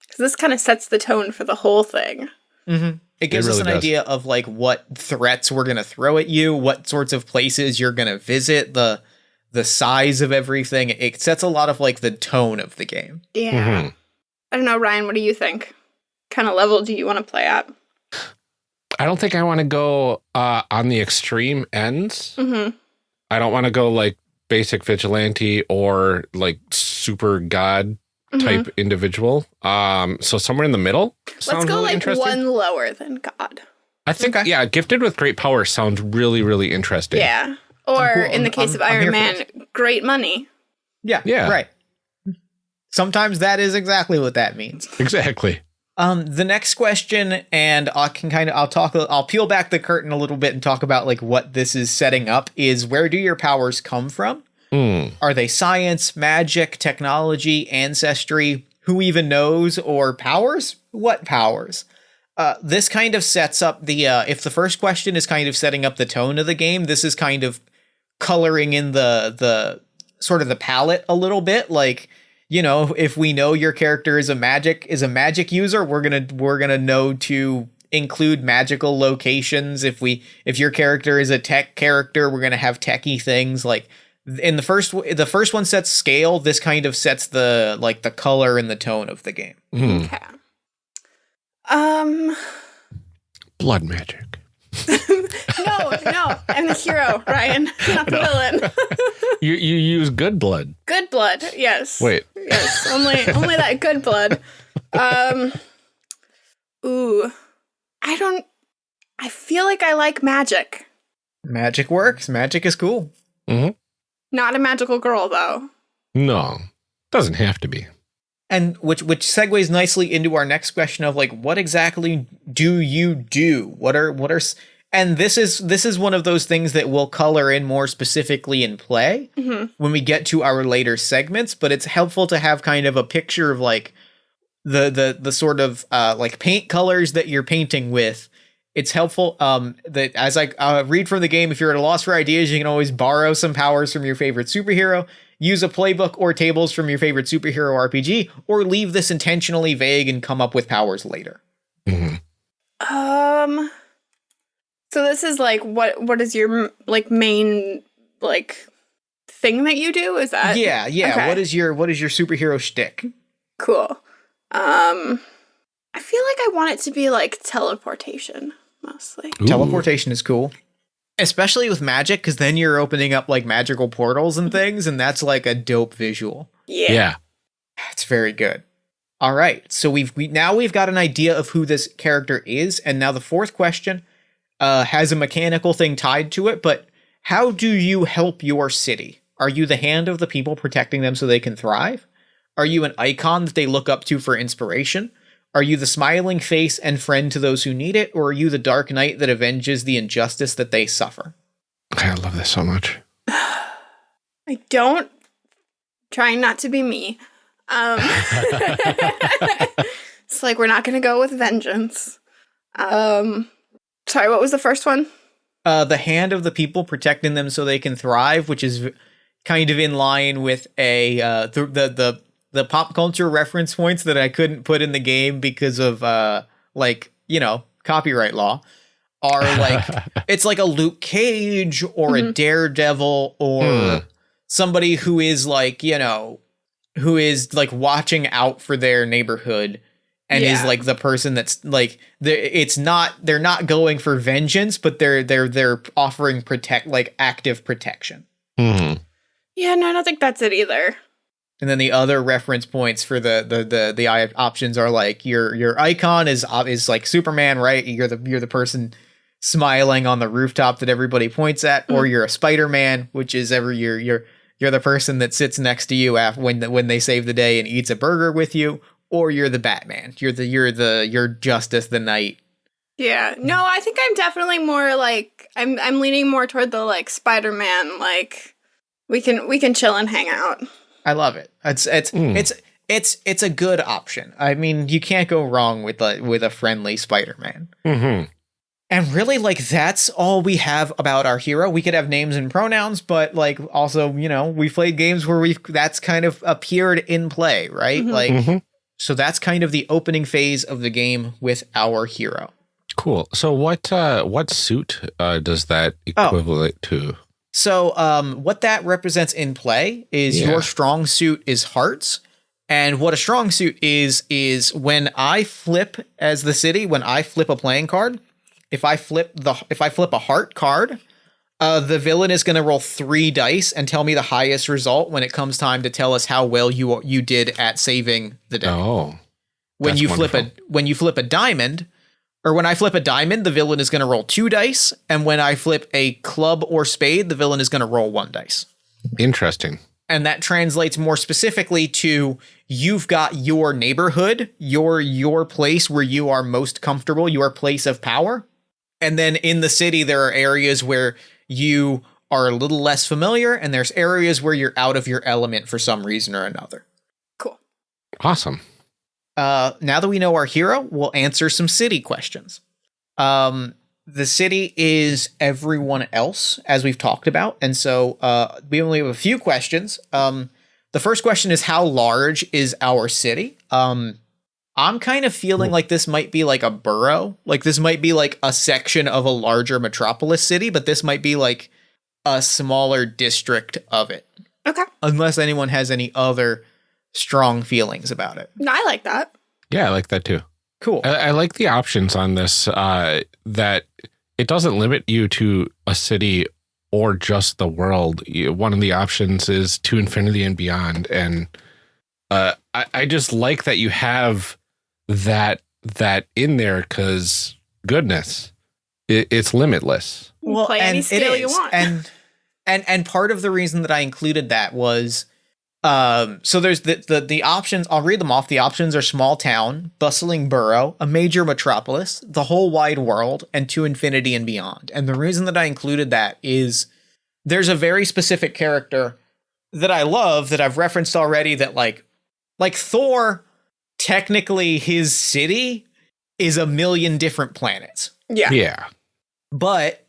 Because this kind of sets the tone for the whole thing. Mm-hmm. It gives us really an does. idea of like what threats we're gonna throw at you, what sorts of places you're gonna visit, the the size of everything. It sets a lot of like the tone of the game. Yeah. Mhm. I don't know, Ryan. What do you think? Kind of level do you want to play at? I don't think i want to go uh on the extreme ends Mm-hmm. i don't want to go like basic vigilante or like super god Mm-hmm. type individual um so somewhere in the middle sounds Let's go really like one lower than God. i think Okay. yeah gifted with great power sounds really really interesting Yeah. Or cool. in the case I'm- of Iron Man, great money. Yeah. Yeah. Right. Sometimes that is exactly what that means. exactly Um, the next question, and I can kind of, I'll talk, I'll peel back the curtain a little bit and talk about like what this is setting up. Is where do your powers come from? Hmm. Are they science, magic, technology, ancestry? Who even knows? Or powers? What powers? Uh, this kind of sets up the. Uh, if the first question is kind of setting up the tone of the game, this is kind of coloring in the the sort of the palette a little bit. Like you know, if we know your character is a magic is a magic user, we're gonna we're gonna know to include magical locations. If we if your character is a tech character, we're gonna have techie things like in the first the first one sets scale this kind of sets the like the color and the tone of the game Hmm. Okay. Um. blood magic No, no. I'm the hero, Ryan, not the villain. you you use good blood good blood. Yes. wait Yes. Only, only that good blood. Um. Ooh. I don't. I feel like I like magic. magic works magic is cool Not a magical girl, though. no doesn't have to be and which which segues nicely into our next question of like what exactly do you do what are what are and this is this is one of those things that we'll color in more specifically in play Mhm. when we get to our later segments but it's helpful to have kind of a picture of like the the the sort of uh, like paint colors that you're painting with. It's helpful. Um, that as I uh, read from the game, if you're at a loss for ideas, you can always borrow some powers from your favorite superhero, use a playbook or tables from your favorite superhero RPG, or leave this intentionally vague and come up with powers later. Mhm. Um. So this is like what? What is your like main like thing that you do? Is that yeah, yeah. okay. What is your what is your superhero shtick? cool? Um, I feel like I want it to be like teleportation mostly. Ooh. Teleportation is cool. Especially with magic, because then you're opening up like magical portals and things, and that's like a dope visual. Yeah. Yeah. That's very good. All right, so we've we, now we've got an idea of who this character is, and now the fourth question uh, has a mechanical thing tied to it. But how do you help your city? Are you the hand of the people protecting them so they can thrive? Are you an icon that they look up to for inspiration? Are you the smiling face and friend to those who need it, or are you the dark knight that avenges the injustice that they suffer? I love this so much. I don't. Trying not to be me. Um, it's like we're not gonna go with vengeance. Um, sorry, what was the first one? uh, the hand of the people protecting them so they can thrive, which is v- kind of in line with a uh, the, the the the pop culture reference points that I couldn't put in the game because of uh, like you know copyright law are like it's like a Luke Cage or a Mhm. Daredevil or Hmm. somebody who is like you know who is like watching out for their neighborhood and is like the person that's like they're- it's not they're not going for vengeance but they're they're they're offering protect like active protection Mhm. Yeah, no, I don't think that's it either. And then the other reference points for the the the the options are like your your icon is is like superman right you're the you're the person smiling on the rooftop that everybody points at or hmm. you're a spider-man which is every you're you're you're the person that sits next to you after when the, when they save the day and eats a burger with you or you're the batman you're the you're the you're justice the Knight. Yeah, no, I think I'm definitely more like I'm. I'm leaning more toward the like Spider-Man. Like we can we can chill and hang out. I love it. It's it's Mm. it's it's it's a good option. I mean, you can't go wrong with a with a friendly Spider-Man. Mhm. And really, like that's all we have about our hero. We could have names and pronouns, but like also, you know, we played games where we've that's kind of appeared in play, right? Mhm. Like Mhm. so that's kind of the opening phase of the game with our hero. Cool. So what uh what suit uh does that Oh. to? So, um, what that represents in play is Yeah. your strong suit is hearts. And what a strong suit is, is when I flip as the city, when I flip a playing card, if I flip the if I flip a heart card, uh, the villain is going to roll three dice and tell me the highest result when it comes time to tell us how well you you did at saving the day Oh. when you flip a when you flip a diamond or when I flip a diamond, the villain is going to roll two dice, and when I flip a club or spade, the villain is going to roll one dice. Interesting. And that translates more specifically to you've got your neighborhood, your your place where you are most comfortable, your place of power. And then in the city there are areas where you are a little less familiar and there's areas where you're out of your element for some reason or another. Cool. Awesome. Uh, now that we know our hero, we'll answer some city questions. Um, the city is everyone else, as we've talked about, and so uh, we only have a few questions. Um, the first question is how large is our city? Um, I'm kind of feeling like this might be like a borough, like this might be like a section of a larger metropolis city, but this might be like a smaller district of it, Okay, unless anyone has any other strong feelings about it. I like that. Yeah, I like that too. Cool. I, I like the options on this. Uh, that it doesn't limit you to a city or just the world. One of the options is to infinity and beyond, and uh, I, I just like that you have that that in there because goodness, it, it's limitless. You can play any it scale you want. And and and part of the reason that I included that was um so there's the, the the options I'll read them off. The options are small town, bustling borough, a major metropolis, the whole wide world, and to infinity and beyond. And the reason that I included that is there's a very specific character that I love that I've referenced already that like like Thor technically his city is a million different planets. Yeah. Yeah. But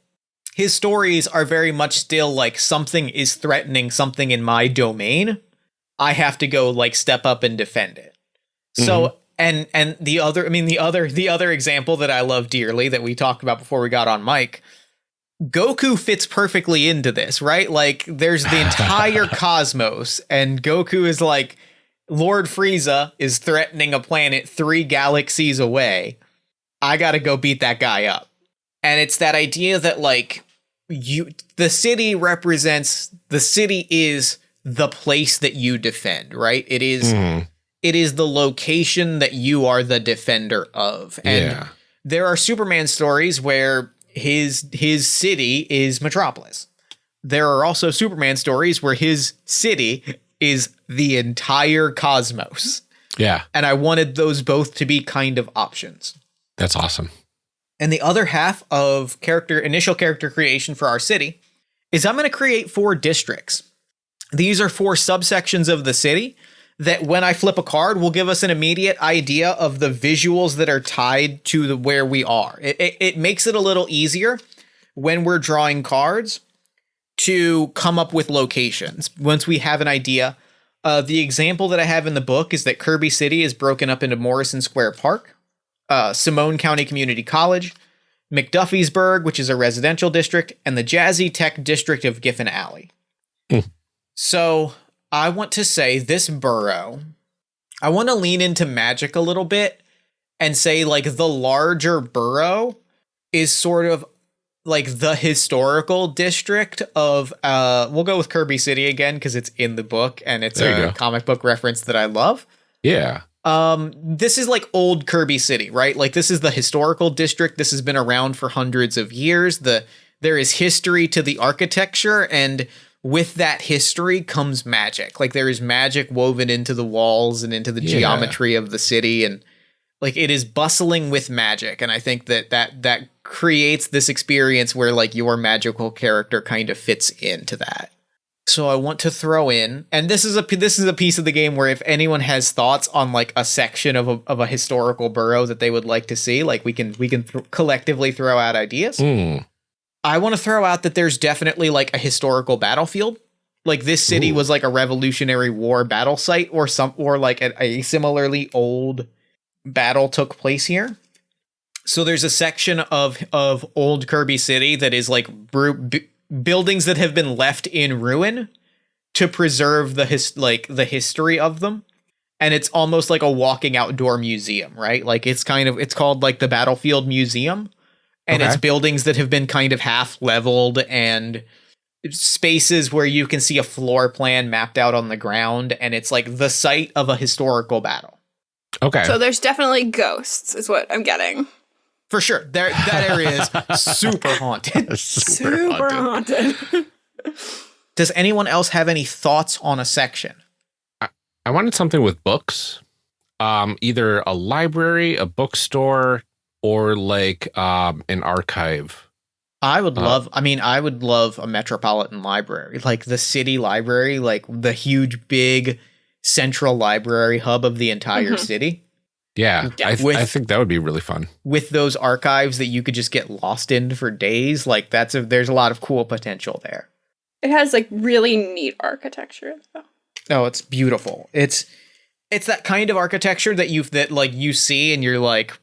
his stories are very much still like something is threatening something in my domain. I have to go like step up and defend it. So mm-hmm. and and the other I mean the other the other example that I love dearly that we talked about before we got on mic Goku fits perfectly into this, right? Like there's the entire cosmos and Goku is like Lord Frieza is threatening a planet 3 galaxies away. I got to go beat that guy up. And it's that idea that like you the city represents the city is the place that you defend, right? It is Mhm. it is the location that you are the defender of. And Yeah. there are Superman stories where his his city is Metropolis. There are also Superman stories where his city is the entire cosmos. Yeah. And I wanted those both to be kind of options. That's awesome. And the other half of character initial character creation for our city is I'm going to create four districts. These are four subsections of the city that when I flip a card will give us an immediate idea of the visuals that are tied to the where we are. It, it, it makes it a little easier when we're drawing cards to come up with locations once we have an idea. Uh, the example that I have in the book is that Kirby City is broken up into Morrison Square Park, uh, Simone County Community College, McDuffiesburg, which is a residential district, and the Jazzy Tech District of Giffen Alley. Hmm. So I want to say this borough, I want to lean into magic a little bit and say like the larger borough is sort of like the historical district of uh we'll go with Kirby City again because it's in the book and it's There a comic book reference that I love. Yeah. Um, this is like old Kirby City, right? Like this is the historical district. This has been around for hundreds of years. The there is history to the architecture, and with that history comes magic. Like there is magic woven into the walls and into the Yeah. geometry of the city, and like it is bustling with magic. And I think that that that creates this experience where like your magical character kind of fits into that. So I want to throw in, and this is a this is a piece of the game where if anyone has thoughts on like a section of a of a historical borough that they would like to see, like we can we can th- collectively throw out ideas. Mm. I want to throw out that there's definitely like a historical battlefield. Like this city Ooh. was like a Revolutionary War battle site, or some or like a, a similarly old battle took place here. So there's a section of of old Kirby City that is like bru- b- buildings that have been left in ruin to preserve the his like the history of them. And it's almost like a walking outdoor museum, right? Like it's kind of it's called like the Battlefield Museum. And it's buildings that have been kind of half leveled and spaces where you can see a floor plan mapped out on the ground and it's like the site of a historical battle. Okay. So there's definitely ghosts, is what I'm getting. For sure. There that area is super haunted. Super, haunted. haunted. Does anyone else have any thoughts on a section? I wanted something with books. Um, either a library, a bookstore, or like um an archive. I would Uh, love I mean I would love a metropolitan library, like the city library, like the huge big central library hub of the entire Mhm. city Yeah, Yeah, I, th- with- I think that would be really fun. with those archives that you could just get lost in for days. Like that's a there's a lot of cool potential there. It has like really neat architecture though. Oh, it's beautiful. It's it's that kind of architecture that you that like you see and you're like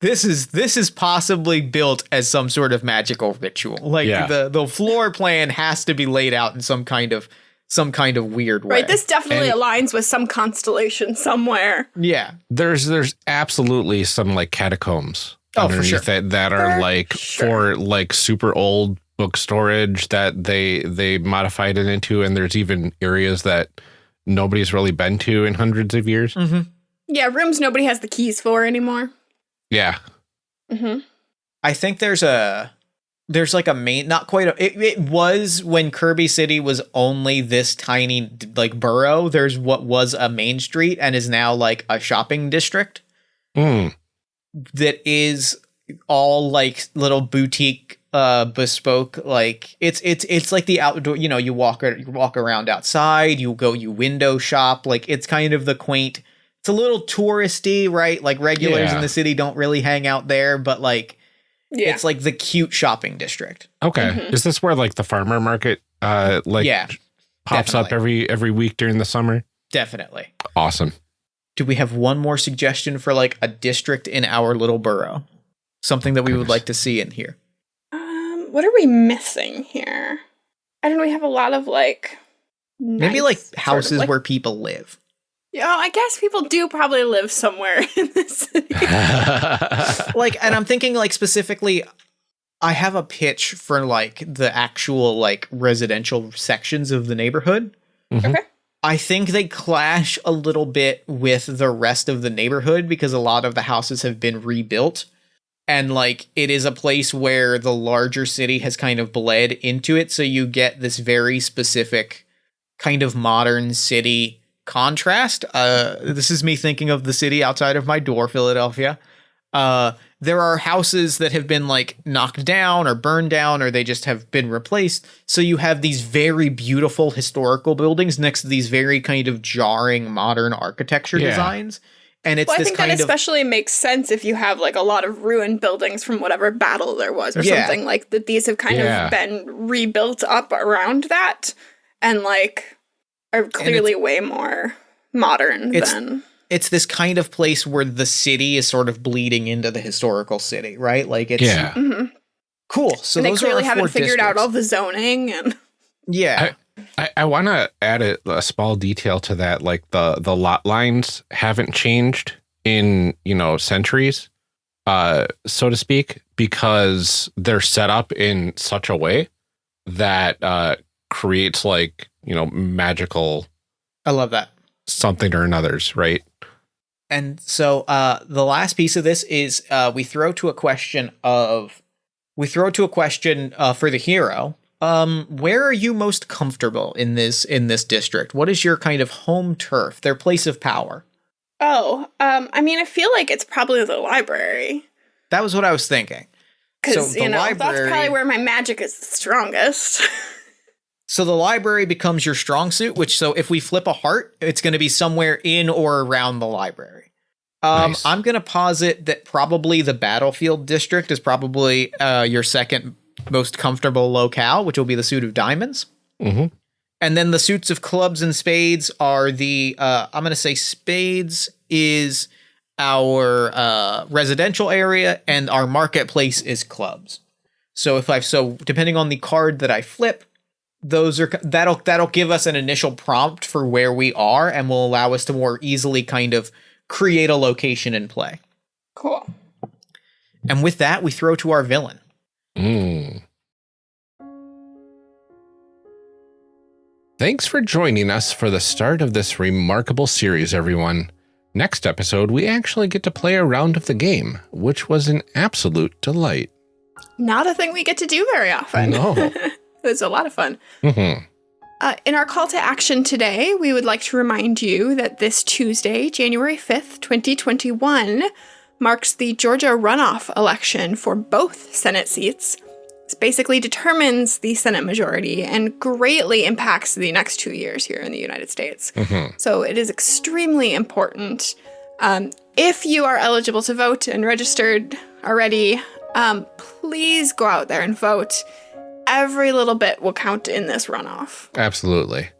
this is this is possibly built as some sort of magical ritual. Like Yeah. the the floor plan has to be laid out in some kind of some kind of weird way. Right. This definitely And- aligns with some constellation somewhere. yeah. There's there's absolutely some like catacombs Oh, for underneath sure. it that are For like sure. for like super old book storage that they they modified it into, and there's even areas that nobody's really been to in hundreds of years. hmm Yeah, rooms nobody has the keys for anymore. Yeah, hmm I think there's a there's like a main not quite a it, it was when Kirby City was only this tiny like borough there's what was a main street and is now like a shopping district. Mm. that is all like little boutique uh bespoke like it's it's it's like the outdoor you know you walk ar- you walk around outside you go you window shop like it's kind of the quaint it's a little touristy, right? Like regulars Yeah. in the city don't really hang out there, but like Yeah. it's like the cute shopping district. Okay. Mhm. Is this where like the farmer market uh like yeah, pops up every every week during the summer? definitely. Awesome. Do we have one more suggestion for like a district in our little borough? Something that we would like to see in here. Um, what are we missing here? I don't know. We have a lot of like Maybe nice like sort of, houses like- where people live. Yeah, I guess people do probably live somewhere in this city. like and i'm thinking like specifically i have a pitch for like the actual like residential sections of the neighborhood Mhm. Okay. i think they clash a little bit with the rest of the neighborhood because a lot of the houses have been rebuilt and like it is a place where the larger city has kind of bled into it so you get this very specific kind of modern city contrast uh this is me thinking of the city outside of my door philadelphia uh there are houses that have been like knocked down or burned down or they just have been replaced so you have these very beautiful historical buildings next to these very kind of jarring modern architecture Yeah. designs and it's well, I this think that kind of especially makes sense if you have like a lot of ruined buildings from whatever battle there was or Yeah. something like that. These have kind Yeah. of been rebuilt up around that and like are clearly way more modern It's- than. it's this kind of place where the city is sort of bleeding into the historical city right like it's yeah. Mhm. cool so and they those are clearly our haven't four figured out all the zoning and yeah I, I want to add a, a small detail to that. Like the the lot lines haven't changed in you know centuries, uh, so to speak, because they're set up in such a way that uh, creates like you know magical i love that something or another's right. And so uh, the last piece of this is uh, we throw to a question of we throw to a question uh, for the hero. Um, where are you most comfortable in this in this district? What is your kind of home turf, their place of power? oh, um, I mean, I feel like it's probably the library That was what I was thinking. because So you know that's probably where my magic is the strongest. So the library becomes your strong suit, which so if we flip a heart, it's going to be somewhere in or around the library. Um, Nice. I'm going to posit that probably the battlefield district is probably uh, your second most comfortable locale, which will be the suit of diamonds. hmm And then the suits of clubs and spades are the uh, I'm going to say spades is our uh, residential area and our marketplace is clubs. So if I so depending on the card that I flip, those are that'll that'll give us an initial prompt for where we are and will allow us to more easily kind of create a location and play. cool. And with that, we throw to our villain. Mm. Thanks for joining us for the start of this remarkable series, everyone. Next episode, we actually get to play a round of the game, which was an absolute delight. Not a thing we get to do very often. No. it was a lot of fun. Mhm. Uh, in our call to action today, we would like to remind you that this Tuesday, January 5th, 2021, marks the Georgia runoff election for both Senate seats. This basically determines the Senate majority and greatly impacts the next two years here in the United States. Mhm. So it is extremely important. Um, if you are eligible to vote and registered already, um, please go out there and vote. Every little bit will count in this runoff. Absolutely.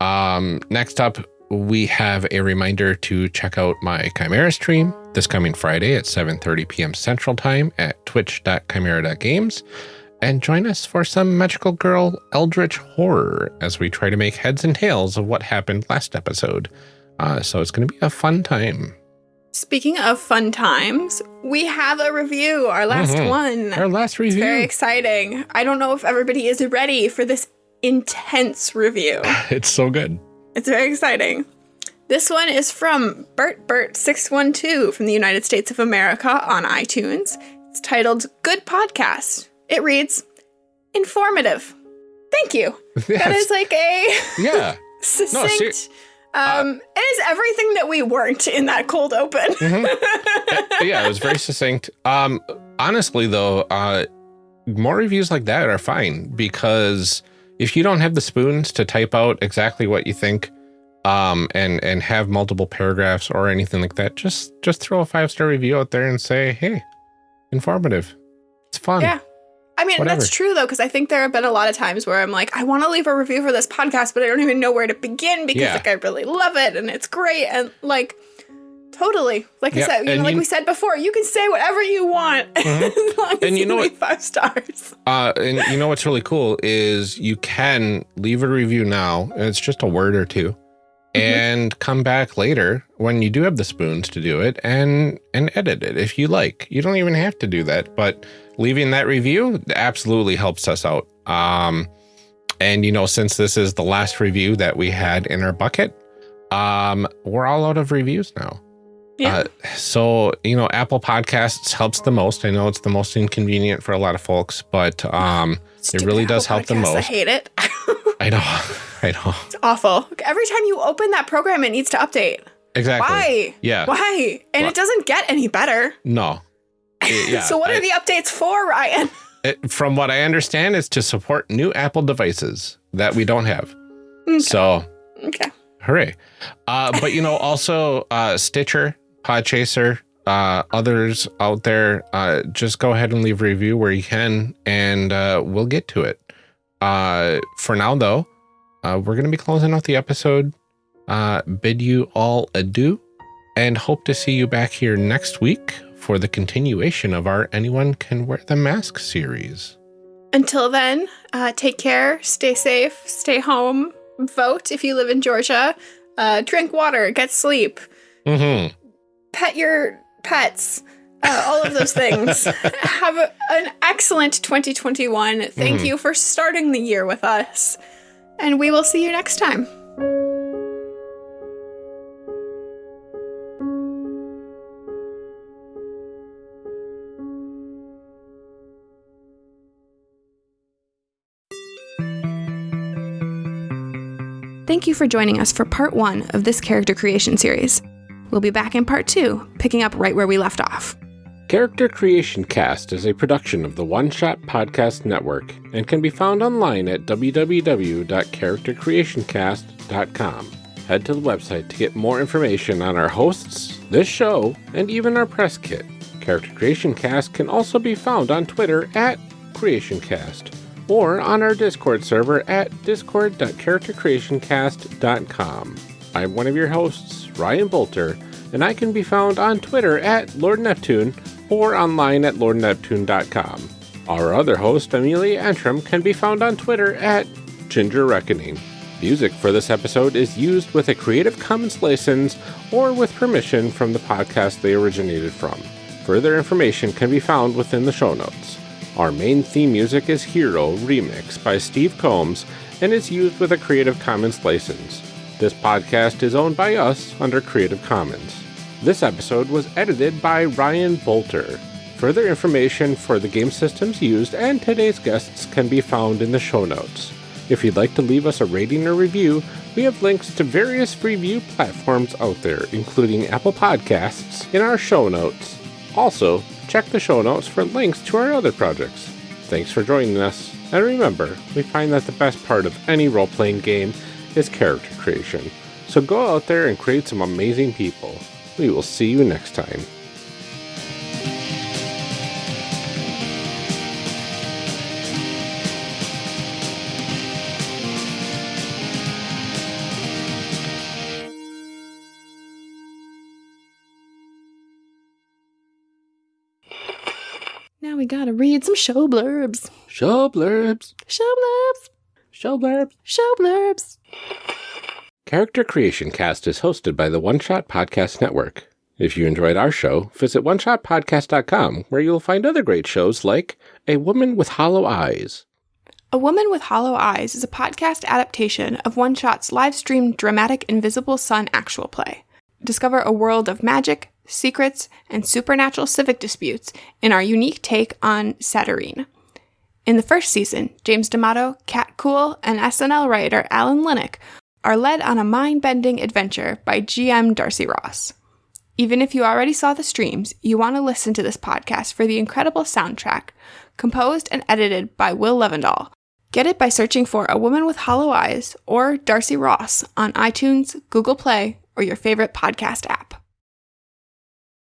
Um, next up, we have a reminder to check out my Chimera stream this coming Friday at 7:30 p.m. Central Time at twitch.chimera.games and join us for some magical girl eldritch horror as we try to make heads and tails of what happened last episode. Uh, so it's going to be a fun time. Speaking of fun times, we have a review, our last Mhm. one. Our last It's review. very exciting. I don't know if everybody is ready for this intense review. it's so good. It's very exciting. This one is from Bert Bert 612 from the United States of America on iTunes. It's titled Good Podcast. It reads Informative. Thank you. That Yes. is like a yeah. succinct. ser- um, it is everything that we weren't in that cold open. yeah, it was very succinct. Um, honestly, though, uh, more reviews like that are fine because if you don't have the spoons to type out exactly what you think um, and and have multiple paragraphs or anything like that, just just throw a five star review out there and say, hey, informative. It's fun. Yeah. I mean, Whatever. that's true though, because I think there have been a lot of times where I'm like, I want to leave a review for this podcast, but I don't even know where to begin because Yeah. like I really love it and it's great and like totally, like Yeah, I said, you and know, like you- we said before, you can say whatever you want as long as And you know what- five stars. Uh, and you know what's really cool is you can leave a review now, and it's just a word or 2 and come back later when you do have the spoons to do it and and edit it if you like. You don't even have to do that, but leaving that review absolutely helps us out. Um, and you know, since this is the last review that we had in our bucket, um, we're all out of reviews now. Yeah. Uh, so you know, Apple Podcasts helps the most. I know it's the most inconvenient for a lot of folks, but um, Stupid really does Apple help the most. I hate it. I know, I know it's awful. Every time you open that program, it needs to update. exactly. Why? Yeah. Why? And it doesn't get any better. No. Yeah, so what I- are the updates for, Ryan? it- from what I understand, it's to support new Apple devices that we don't have. So Okay. hooray! Uh, but you know, also uh, Stitcher, Podchaser, uh, others out there, uh, just go ahead and leave a review where you can, and uh, we'll get to it. Uh, for now, though, uh, we're going to be closing out the episode. Uh, bid you all adieu, and hope to see you back here next week for the continuation of our "Anyone Can Wear the Mask" series. Until then, uh, take care, stay safe, stay home, vote if you live in Georgia, uh, drink water, get sleep, Mm-hmm. pet your pets, uh, all of those things. Have a, an excellent 2021. Thank Mhm. you for starting the year with us, and we will see you next time. Thank you for joining us for part one of this character creation series. We'll be back in part two, picking up right where we left off. Character Creation Cast is a production of the One Shot Podcast Network and can be found online at www.charactercreationcast.com. Head to the website to get more information on our hosts, this show, and even our press kit. Character Creation Cast can also be found on Twitter at CreationCast or on our Discord server at discord.charactercreationcast.com. I'm one of your hosts, Ryan Boelter, and I can be found on Twitter at Lord Neptune or online at lordneptune.com. Our other host, Amelia Antrim, can be found on Twitter at Ginger Reckoning. Music for this episode is used with a Creative Commons license or with permission from the podcast they originated from. Further information can be found within the show notes. Our main theme music is Hero Remix by Steve Combs and is used with a Creative Commons license. This podcast is owned by us under Creative Commons. This episode was edited by Ryan Boelter. Further information for the game systems used and today's guests can be found in the show notes. If you'd like to leave us a rating or review, we have links to various review platforms out there, including Apple Podcasts, in our show notes. Also, check the show notes for links to our other projects. Thanks for joining us, and remember, we find that the best part of any role playing game is character creation. So go out there and create some amazing people. We will see you next time. Now we gotta read some show blurbs. Show blurbs. Show blurbs. Show blurbs. Show blurbs. Character Creation Cast is hosted by the One Shot Podcast Network. If you enjoyed our show, visit oneshotpodcast.com where you'll find other great shows like A Woman with Hollow Eyes, A Woman with Hollow Eyes is a podcast adaptation of One Shot's live streamed dramatic Invisible Sun actual play. Discover a world of magic, secrets, and supernatural civic disputes in our unique take on Satyrine. In the first season, James D'Amato, Kat Kuhl, and SNL writer Alan Linic are led on a mind bending adventure by GM Darcy Ross. Even if you already saw the streams, you want to listen to this podcast for the incredible soundtrack, composed and edited by Will Levendahl, Get it by searching for A Woman with Hollow Eyes or Darcy Ross on iTunes, Google Play, or your favorite podcast app.